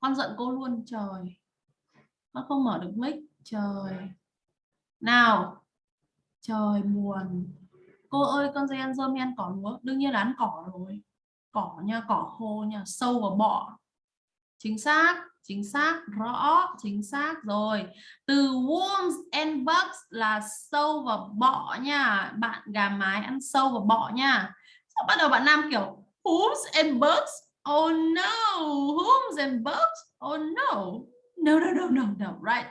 Con giận cô luôn trời. Con không mở được mic trời. Nào. Trời buồn. Cô ơi con dây ăn dơm, hay ăn cỏ lúa. Đương nhiên là ăn cỏ rồi. Cỏ nha cỏ khô nha sâu và bọ. Chính xác chính xác rõ chính xác rồi từ worms and bugs là sâu và bọ nha bạn gà mái ăn sâu và bọ nha sau bắt đầu bạn nam kiểu worms and bugs Oh no, worms and bugs? Oh no. No, no, no, no, no, right.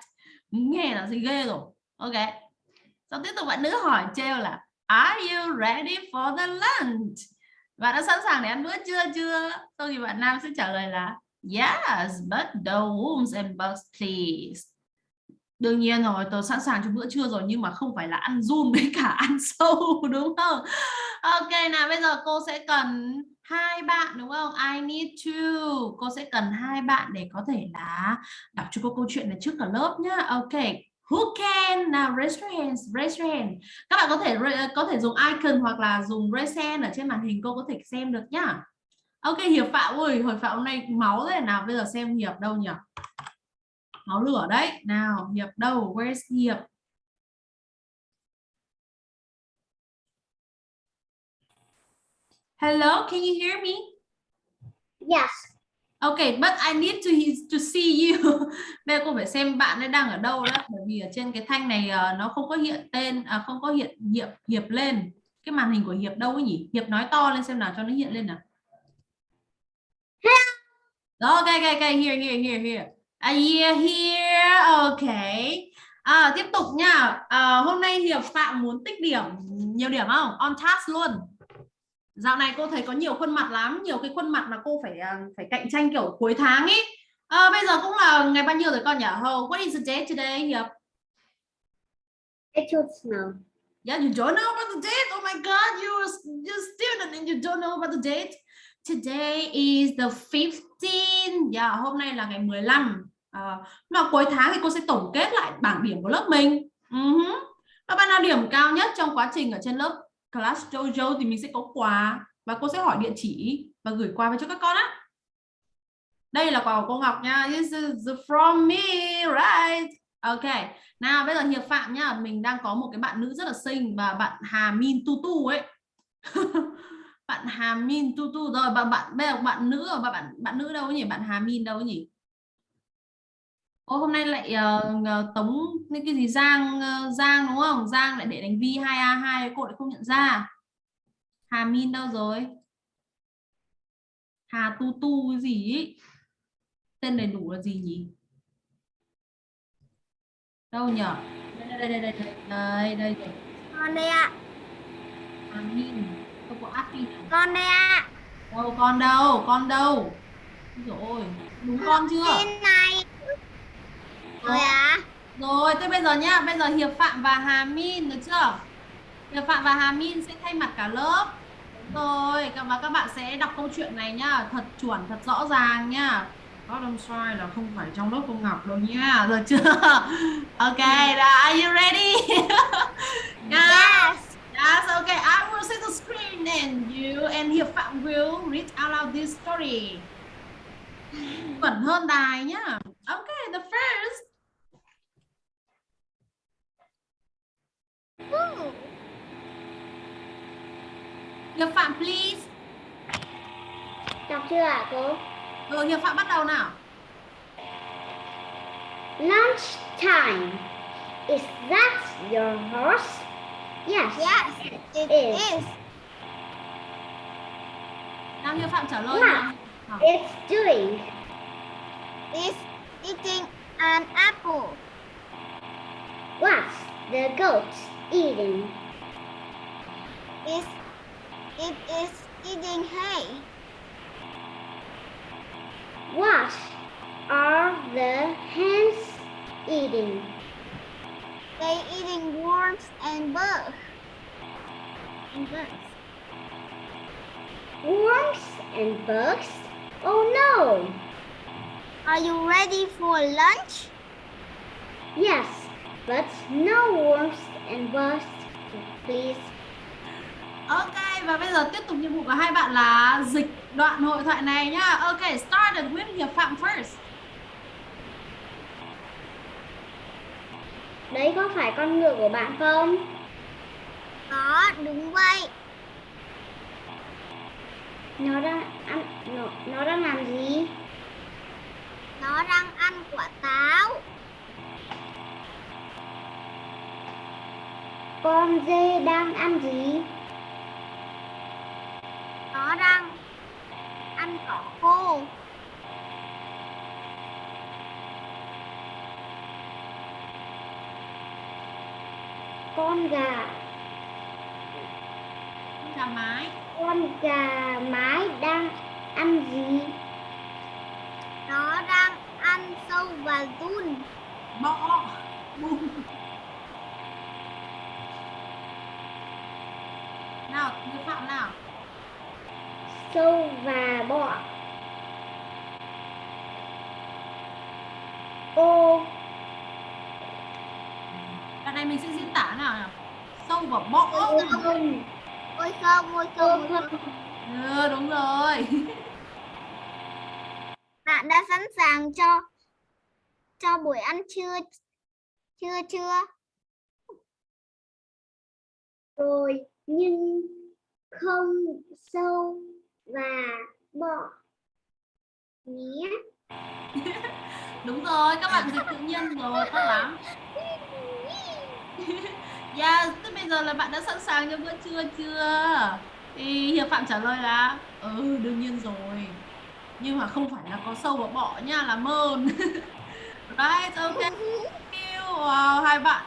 Nghe là gì ghê rồi. Ok. Sau tiếp tục bạn nữ hỏi treo là Are you ready for the lunch? Bạn đã sẵn sàng để ăn bữa trưa chưa? Sau thì bạn nam sẽ trả lời là Yes, but the worms and bugs please. đương nhiên rồi tôi sẵn sàng cho bữa trưa rồi nhưng mà không phải là ăn run với cả ăn sâu đúng không? Ok nào bây giờ cô sẽ cần hai bạn đúng không? I need two. Cô sẽ cần hai bạn để có thể là đọc cho cô câu chuyện này trước cả lớp nhá. Ok who can? Nào raise your hands raise your hand. Các bạn có thể có thể dùng icon hoặc là dùng raise hand ở trên màn hình cô có thể xem được nhá ok hiệp phạm ơi hồi phạm hôm nay máu thế nào bây giờ xem hiệp đâu nhỉ máu lửa đấy nào hiệp đâu where's hiệp hello can you hear me Yes. Okay, but I need to to see you. Bây giờ cô phải xem bạn ấy đang ở đâu đó, bởi vì ở trên cái thanh này uh, nó không có hiện tên, à, không có hiện hiệp hiệp lên. Cái màn hình của hiệp đâu ấy nhỉ? Hiệp nói to lên xem nào cho nó hiện lên nào. Đó, ok, ok, ok, here, here, here, here. À, yeah, here, ok. À, tiếp tục nha. À, hôm nay Hiệp Phạm muốn tích điểm, nhiều điểm không? On task luôn. Dạo này cô thấy có nhiều khuôn mặt lắm, nhiều cái khuôn mặt mà cô phải à, phải cạnh tranh kiểu cuối tháng ấy. À, bây giờ cũng là ngày bao nhiêu rồi con nhỉ? Oh, what is the date today, Hiệp? It should snow. Yeah, you don't know about the date? Oh my God, you're, you're a student and you don't know about the date? Today is the 15 Yeah, hôm nay là ngày 15 à, mà cuối tháng thì cô sẽ tổng kết lại bảng điểm của lớp mình. Uh -huh. Và bạn nào điểm cao nhất trong quá trình ở trên lớp class Jojo thì mình sẽ có quà và cô sẽ hỏi địa chỉ và gửi quà về cho các con á. Đây là quà của cô Ngọc nha. This is from me right? Ok. Nào bây giờ hiệp phạm nhá mình đang có một cái bạn nữ rất là xinh và bạn Hà Min Tutu ấy. bạn Hà Min Tutu rồi và bạn bây giờ bạn nữ và bạn bạn nữ đâu nhỉ? Bạn Hà Min đâu nhỉ? Ô, hôm nay lại uh, tống những cái gì? Giang uh, Giang đúng không? Giang lại để đánh vi 2A2 cô lại không nhận ra. Hà Min đâu rồi? Hà Tu Tu cái gì ý? tên đầy đủ là gì nhỉ? Đâu nhở đây đây đây đây đây đây đây. Con đây ạ. Hà Min không có áp đi Con đây ạ. đâu con đâu con đâu rồi đúng con chưa Tin này. Rồi ạ. Rồi, thế bây giờ nhá, bây giờ Hiệp Phạm và Hà Min được chưa? Hiệp Phạm và Hà Min sẽ thay mặt cả lớp. Rồi, và các bạn sẽ đọc câu chuyện này nhá, thật chuẩn, thật rõ ràng nhá. Có đồng sai là không phải trong lớp cô Ngọc đâu nha, được chưa? Ok, are you ready? Yes. Yes, okay. I will see the screen and you and Hiệp Phạm will read out loud this story. Chuẩn hơn đài nhá. Okay, the first Ooh. Hiệp Phạm please. Đọc chưa ạ cô? Ừ, Hiệp Phạm bắt đầu nào. Lunch time. Is that your horse? Yes. Yes, it is. Nào Hiệp Phạm trả lời Wow. nào. Nào. It's doing. It's eating an apple. What's the goat eating? It's, it is eating hay. What are the hens eating? They eating worms and bugs. And bugs. Worms and bugs? Oh no! Are you ready for lunch? Yes, but no worms and bugs, please. Ok, và bây giờ tiếp tục nhiệm vụ của hai bạn là dịch đoạn hội thoại này nhá. Ok, start with Hiệp Phạm first. Đấy có phải con ngựa của bạn không? Có, đúng vậy. Nó đang ăn nó, nó đang làm gì? Nó đang ăn quả táo. Con dê đang ăn gì? Nó đang ăn cỏ khô. Con gà, Gà mái. con gà mái đang ăn gì? Nó đang ăn sâu và giun. Bọ. Boom. nào Như Phạm nào Sâu và bọ. Ô Đoạn này mình sẽ diễn tả nào nào sâu và bọ không. Ôi không, ôi không, ôi không. ừ, đúng rồi Bạn đã sẵn sàng cho cho buổi ăn trưa chưa chưa? Rồi nhưng không sâu và bọ nhé. đúng rồi các bạn dịch tự nhiên rồi tốt lắm Yeah, tức bây giờ là bạn đã sẵn sàng cho bữa trưa chưa? Thì Hiệp Phạm trả lời là Ừ, đương nhiên rồi. Nhưng mà không phải là có sâu và bọ nha, là mơn. Right, ok. Thank you. Wow, hai bạn.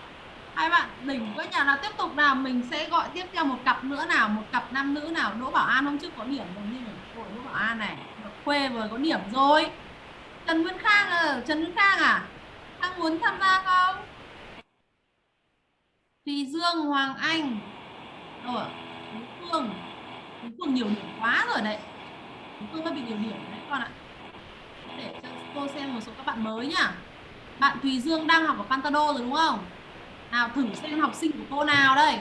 Hai bạn đỉnh quá nhà nào tiếp tục nào Mình sẽ gọi tiếp theo một cặp nữa nào Một cặp nam nữ nào. Đỗ Bảo An hôm trước có điểm rồi nhưng mà Đỗ Bảo An này quê Khuê vừa có điểm rồi. Trần Nguyên Khang à Trần Nguyên Khang à? Khang muốn tham gia không? Thùy Dương, Hoàng Anh. Đâu ạ? Tú Phương. Tú Phương nhiều điểm quá rồi đấy. Tú Phương mới bị nhiều điểm đấy con ạ. Để cho cô xem một số các bạn mới nhá. Bạn Thùy Dương đang học ở Pantado rồi đúng không? Nào thử xem học sinh của cô nào đây.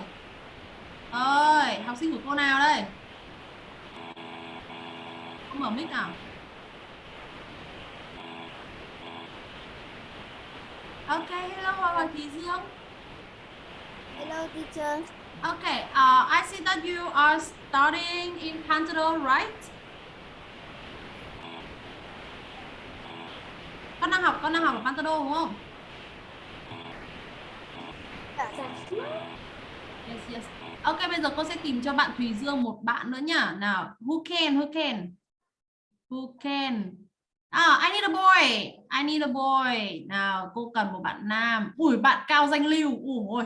Ơi, học sinh của cô nào đây? Không mở mic nào? Ok, hello Hoàng Hoàng Thùy Dương. Hello teacher. Okay, uh, I see that you are studying in Pantado, right? Con đang học, con đang học ở Pantado đúng không? Yes, yes. Ok, bây giờ cô sẽ tìm cho bạn Thùy Dương một bạn nữa nhá. Nào, who can, who can? Who can? À, I need a boy. I need a boy. Nào, cô cần một bạn nam. Ui, bạn cao danh lưu. Ui,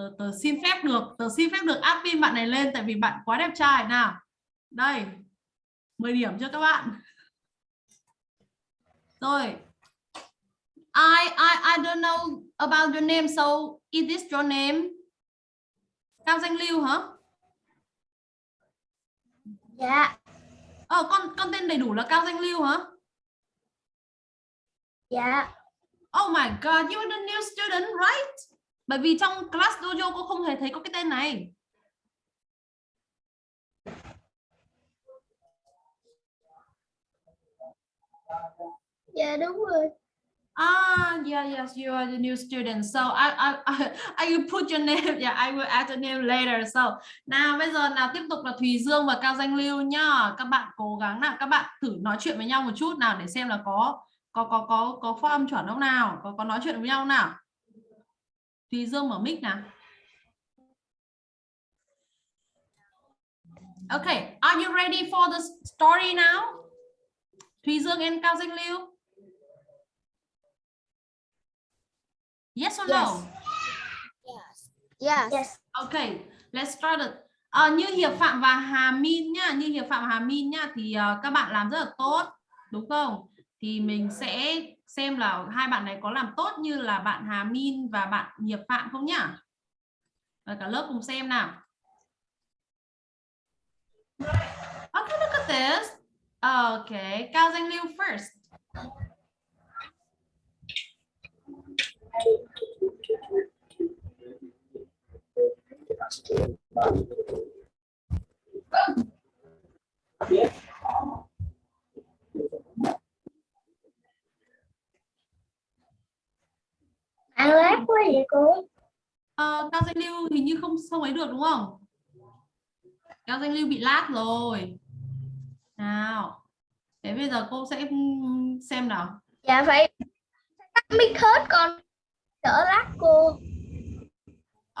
tớ, tớ xin phép được tớ xin phép được admin bạn này lên tại vì bạn quá đẹp trai. Nào đây 10 điểm cho các bạn. Rồi I I I don't know about your name so is this your name? Cao Danh Lưu hả? Dạ, Ờ con con tên đầy đủ là Cao Danh Lưu hả? Dạ. Oh my god you are the new student right bởi vì trong class dojo cô không hề thấy có cái tên này Dạ đúng rồi. Ah, yeah, yes, you are the new student. So I, I, I, I will put your name. Yeah, I will add your name later. So nào bây giờ nào tiếp tục là Thùy Dương và Cao Danh Lưu nhá. Các bạn cố gắng nào, các bạn thử nói chuyện với nhau một chút nào để xem là có có có có có phát âm chuẩn không nào, có có nói chuyện với nhau nào. Thùy Dương mở mic nào. Okay, are you ready for the story now? Thùy Dương and Cao Danh Lưu. Yes or no? Yes. Yes. Okay, let's start it. Ờ, như Hiệp Phạm và Hà Min nhá, như Hiệp Phạm và Hà Min nhá thì ờ, các bạn làm rất là tốt, đúng không? Thì mình sẽ xem là hai bạn này có làm tốt như là bạn Hà Min và bạn Hiệp Phạm không nhá. Và cả lớp cùng xem nào. Okay, look at this. Okay, Cao Danh Lưu first. Ăn lát quá vậy cô. Ờ, Cao Danh Lưu hình như không không ấy được đúng không? Cao Danh Lưu bị lag rồi. Nào. Thế bây giờ cô sẽ xem nào. Dạ phải tắt mic hết con. Đỡ lát cô.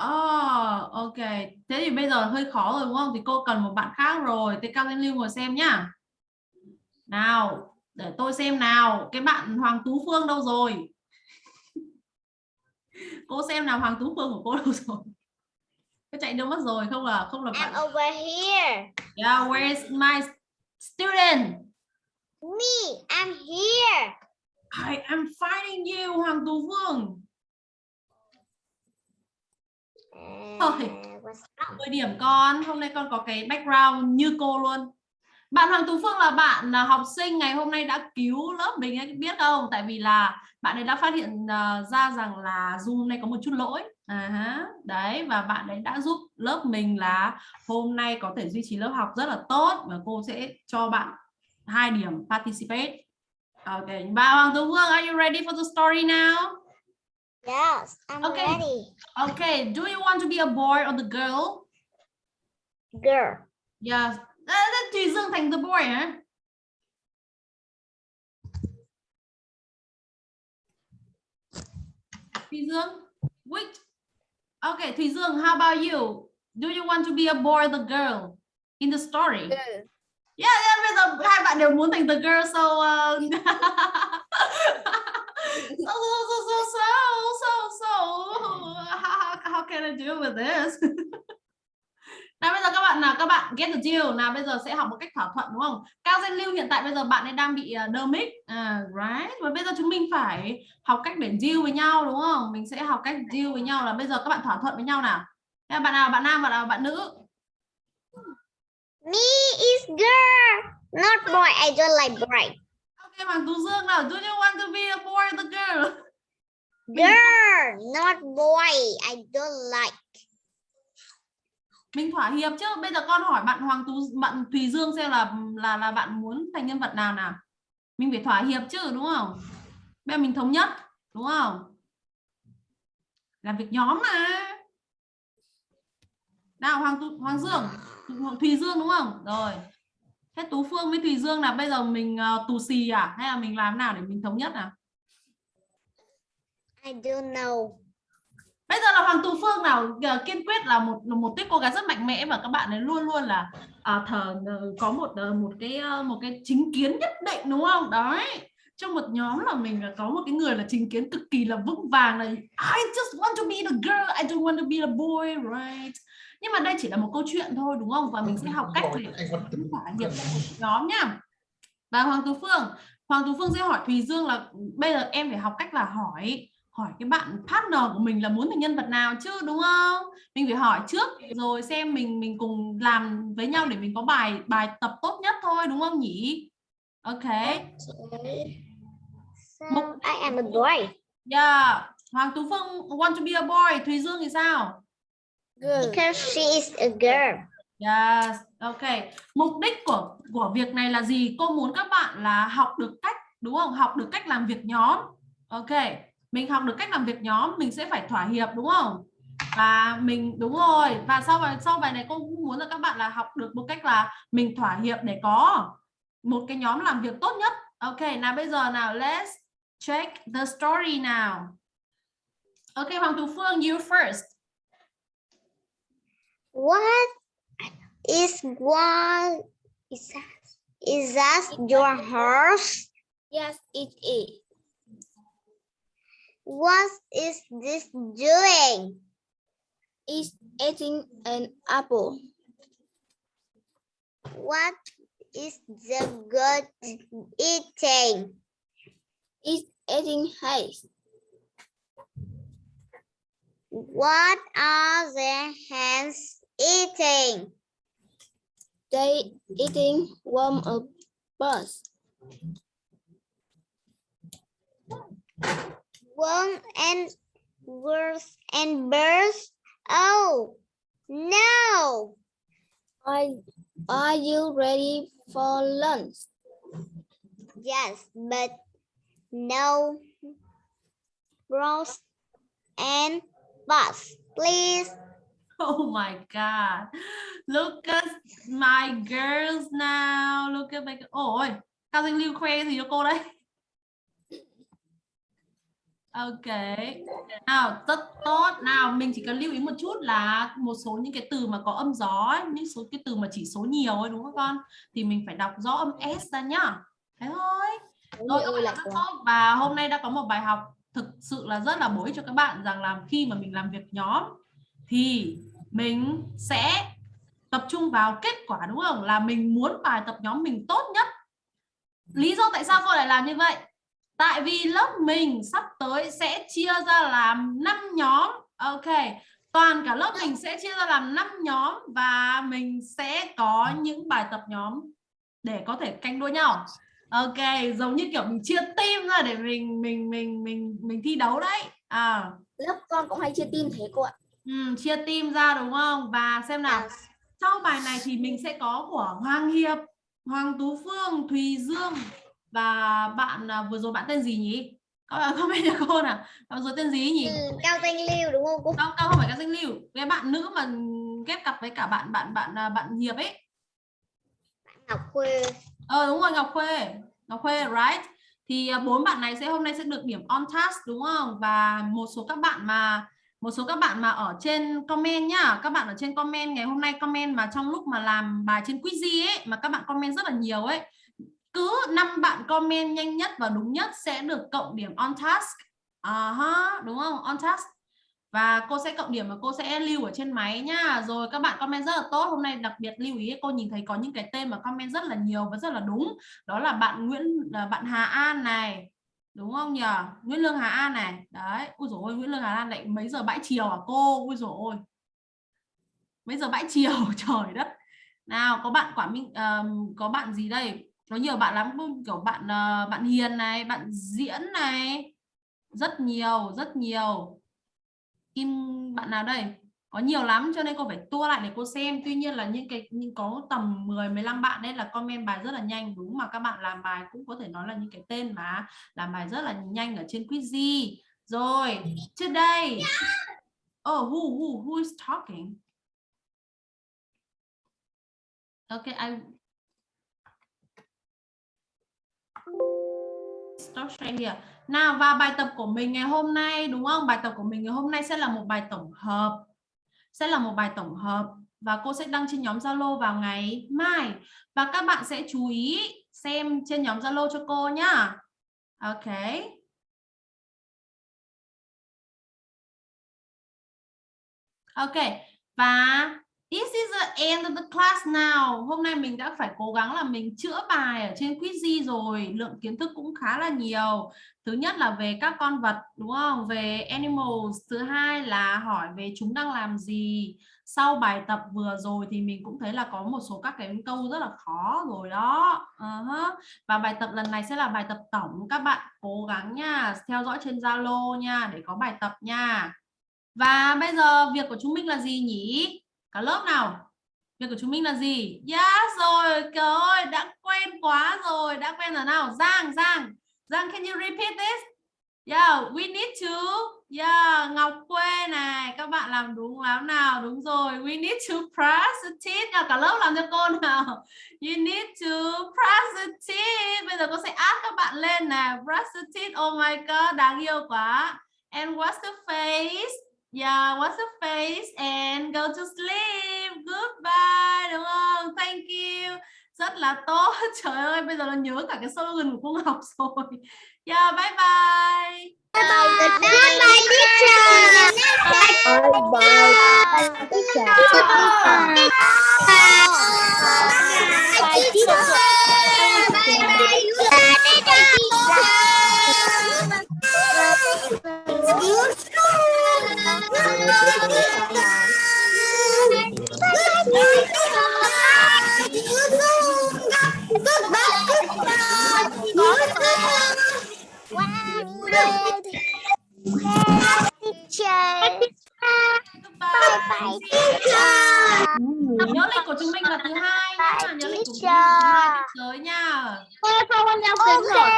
Oh, ok. Thế thì bây giờ hơi khó rồi đúng không? Thì cô cần một bạn khác rồi. Thế Cao Danh Lưu ngồi xem nhá. Nào, để tôi xem nào. Cái bạn Hoàng Tú Phương đâu rồi? cô xem nào Hoàng Tú Phương của cô đâu rồi? Có chạy đâu mất rồi không là không là I'm bạn. over here. Yeah, where is my student? Me, I'm here. I am finding you Hoàng Tú Phương. Thôi. 10 điểm con hôm nay con có cái background như cô luôn bạn Hoàng Tú Phương là bạn là học sinh ngày hôm nay đã cứu lớp mình ấy, biết không tại vì là bạn ấy đã phát hiện ờ, ra rằng là Zoom này có một chút lỗi à, ha. đấy và bạn ấy đã giúp lớp mình là hôm nay có thể duy trì lớp học rất là tốt và cô sẽ cho bạn hai điểm participate ok bạn Hoàng Tú Phương are you ready for the story now Yes, I'm Okay. ready. okay do you want to be a boy or the girl Girl. Yes. À, thế Thùy Dương thành the boy hả? Thùy Dương, which? Okay, Thùy Dương, how about you? Do you want to be a boy or the girl in the story? Girl. Yeah, yeah, bây giờ hai bạn đều muốn thành the girl, so uh... so, so, so, so, so, so, so, how, how can I deal with this? Nào bây giờ các bạn nào các bạn get the deal nào bây giờ sẽ học một cách thỏa thuận đúng không? Cao Danh Lưu hiện tại bây giờ bạn ấy đang bị uh, đơ mic, à, right? Và bây giờ chúng mình phải học cách để deal với nhau đúng không? Mình sẽ học cách deal với nhau là bây giờ các bạn thỏa thuận với nhau nào. Bạn nào bạn nam bạn nào bạn nữ? Me is girl, not boy. I don't like boy. Ok Hoàng Tú Dương nào, do you want to be a boy or the girl? Girl, not boy. I don't like. Mình thỏa hiệp chứ. Bây giờ con hỏi bạn Hoàng Tú bạn Thùy Dương xem là là là bạn muốn thành nhân vật nào nào? Mình phải thỏa hiệp chứ đúng không? Bây giờ mình thống nhất đúng không? Làm việc nhóm mà. Nào Hoàng Tú, Hoàng Dương, Thùy Dương đúng không? Rồi. Thế Tú Phương với Thùy Dương là bây giờ mình uh, tù xì à hay là mình làm nào để mình thống nhất nào? I don't know bây giờ là Hoàng Tú Phương nào ờ, kiên quyết là một một tuyết cô gái rất mạnh mẽ và các bạn ấy luôn luôn là à, thờ ờ, có một ờ, một cái một cái chính kiến nhất định đúng không? Đấy. Trong một nhóm là mình là có một cái người là chính kiến cực kỳ là vững vàng là I just want to be the girl I don't want to be the boy right? Nhưng mà đây chỉ là một câu chuyện thôi đúng không? Và mình sẽ học cách để thỏa hiệp nhóm nhá và Hoàng Tú Phương Hoàng Tú Phương sẽ hỏi Thùy Dương là bây giờ em phải học cách là hỏi hỏi cái bạn partner của mình là muốn thành nhân vật nào chứ đúng không mình phải hỏi trước rồi xem mình mình cùng làm với nhau để mình có bài bài tập tốt nhất thôi đúng không nhỉ ok Okay. So Một- I am a boy. yeah Hoàng Tú Phương want to be a boy Thùy Dương thì sao Girl. Because she is a girl. Yes, ok. Mục đích của của việc này là gì? Cô muốn các bạn là học được cách đúng không? Học được cách làm việc nhóm. Ok. Mình học được cách làm việc nhóm, mình sẽ phải thỏa hiệp đúng không? Và mình đúng rồi. Và sau bài sau bài này cô cũng muốn là các bạn là học được một cách là mình thỏa hiệp để có một cái nhóm làm việc tốt nhất. Ok, nào bây giờ nào let's check the story nào. Ok, Hoàng Tú Phương, you first. What is what is that? Is that your horse? Yes, it is. What is this doing? It's eating an apple. What is the goat eating? It's eating hay. What are the hens eating? They eating warm a bus. Worm and worms and birds? Oh, no. Are, are you ready for lunch? Yes, but no bros and bus, please. Oh my God. Look at my girls now. Look at my... Ôi, Cao Danh Lưu khoe gì cho cô đấy? Ok. Nào, rất tốt. Nào, mình chỉ cần lưu ý một chút là một số những cái từ mà có âm gió, ấy, những số cái từ mà chỉ số nhiều ấy đúng không con? Thì mình phải đọc rõ âm S ra nhá. Thế thôi. Rồi, bạn rất tốt. Và hôm nay đã có một bài học thực sự là rất là bổ ích cho các bạn rằng là khi mà mình làm việc nhóm thì mình sẽ tập trung vào kết quả đúng không? Là mình muốn bài tập nhóm mình tốt nhất. Lý do tại sao cô lại làm như vậy? Tại vì lớp mình sắp tới sẽ chia ra làm 5 nhóm. Ok. toàn cả lớp mình sẽ chia ra làm 5 nhóm và mình sẽ có những bài tập nhóm để có thể canh đua nhau. Ok giống như kiểu mình chia team ra để mình mình mình mình mình thi đấu đấy. À. Lớp con cũng hay chia team thế cô ạ. Ừ, chia team ra đúng không? Và xem nào. Sau bài này thì mình sẽ có của Hoàng Hiệp Hoàng Tú Phương Thùy Dương và bạn à, vừa rồi bạn tên gì nhỉ? Có comment cho cô nào. Bạn rồi tên gì nhỉ? Ừ, cao danh lưu đúng không cô? Cao cao không phải các danh lưu. Cái bạn nữ mà ghép cặp với cả bạn bạn bạn à, bạn Hiệp ấy. Ngọc khuê. Ờ đúng rồi Ngọc Khuê. Ngọc Khuê right? Thì à, bốn bạn này sẽ hôm nay sẽ được điểm on task đúng không? Và một số các bạn mà một số các bạn mà ở trên comment nhá. Các bạn ở trên comment ngày hôm nay comment mà trong lúc mà làm bài trên quizy ấy mà các bạn comment rất là nhiều ấy cứ năm bạn comment nhanh nhất và đúng nhất sẽ được cộng điểm on task. À -huh, đúng không? On task. Và cô sẽ cộng điểm và cô sẽ lưu ở trên máy nhá. Rồi các bạn comment rất là tốt. Hôm nay đặc biệt lưu ý cô nhìn thấy có những cái tên mà comment rất là nhiều và rất là đúng. Đó là bạn Nguyễn là bạn Hà An này. Đúng không nhỉ Nguyễn Lương Hà An này. Đấy. Ui dồi ôi Nguyễn Lương Hà An lại mấy giờ bãi chiều à cô? Ui dồi ôi. Mấy giờ bãi chiều? Trời đất. Nào có bạn quả minh uh, có bạn gì đây? Nó nhiều bạn lắm kiểu bạn uh, bạn Hiền này bạn Diễn này. Rất nhiều rất nhiều. Kim bạn nào đây? Có nhiều lắm cho nên cô phải tua lại để cô xem. Tuy nhiên là những cái những có tầm 10 15 bạn đấy là comment bài rất là nhanh. Đúng mà các bạn làm bài cũng có thể nói là những cái tên mà làm bài rất là nhanh ở trên quizy rồi today oh ờ, who who who is talking? Okay I stop here nào và bài tập của mình ngày hôm nay, đúng không bài tập của mình ngày hôm nay sẽ là một bài tổng hợp sẽ là một bài tổng hợp và cô sẽ đăng trên nhóm Zalo vào ngày mai và các bạn sẽ chú ý xem trên nhóm Zalo cho cô nhá. Ok. Ok. Và this is the end of the class now. Hôm nay mình đã phải cố gắng là mình chữa bài ở trên quizy rồi, lượng kiến thức cũng khá là nhiều. Thứ nhất là về các con vật đúng không? Về animals. Thứ hai là hỏi về chúng đang làm gì. Sau bài tập vừa rồi thì mình cũng thấy là có một số các cái câu rất là khó rồi đó. Uh -huh. và bài tập lần này sẽ là bài tập tổng. Các bạn cố gắng nha. Theo dõi trên Zalo nha để có bài tập nha. Và bây giờ việc của chúng mình là gì nhỉ? Cả lớp nào việc của chúng mình là gì yes rồi trời ơi đã quen quá rồi đã quen rồi nào Giang Giang Giang, can you repeat this? Yeah, we need to. Yeah, Ngọc Quê này, các bạn làm đúng lắm nào, đúng rồi. We need to press the teeth. Nào, cả lớp làm cho cô nào. You need to press the teeth. Bây giờ cô sẽ add các bạn lên nè. Press the teeth. Oh my god, đáng yêu quá. And what's the face? Yeah, what's the face? And go to sleep. Goodbye, đúng không? Thank you rất là tốt trời ơi bây giờ nó nhớ cả cái slogan của cô Ngọc rồi yeah bye bye Bye bye. Goodbye, teacher. Bye bye. Teacher. Bye, teacher. Nhớ lịch của chúng mình là thứ hai nhá nhớ lịch của chúng mình là thứ hai nha Sao con đeo kính rồi?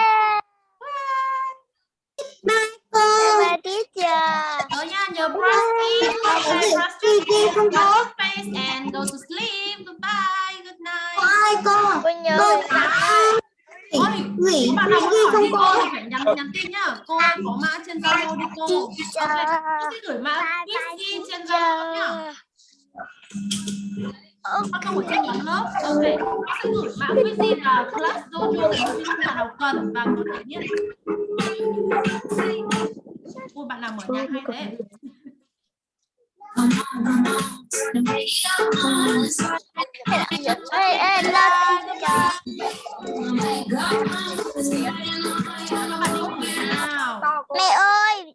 Bye teacher. nhớ nha nhớ brush teeth okay brush teeth brush your face and go to sleep. Goodbye. Good night. Con nhớ về Ôi, có bạn nào muốn hỏi cô thì phải nhắn nhắn tin nhá. Cô có mã trên Zalo đi cô. Cô sẽ gửi mã Quizy trên Zalo nhá. Các câu ở trên nhóm lớp. Ok, cô sẽ gửi mã Quizy là class dojo để những bạn nào cần và có thể biết cô bạn làm ở nhà hay đấy. Mẹ ơi,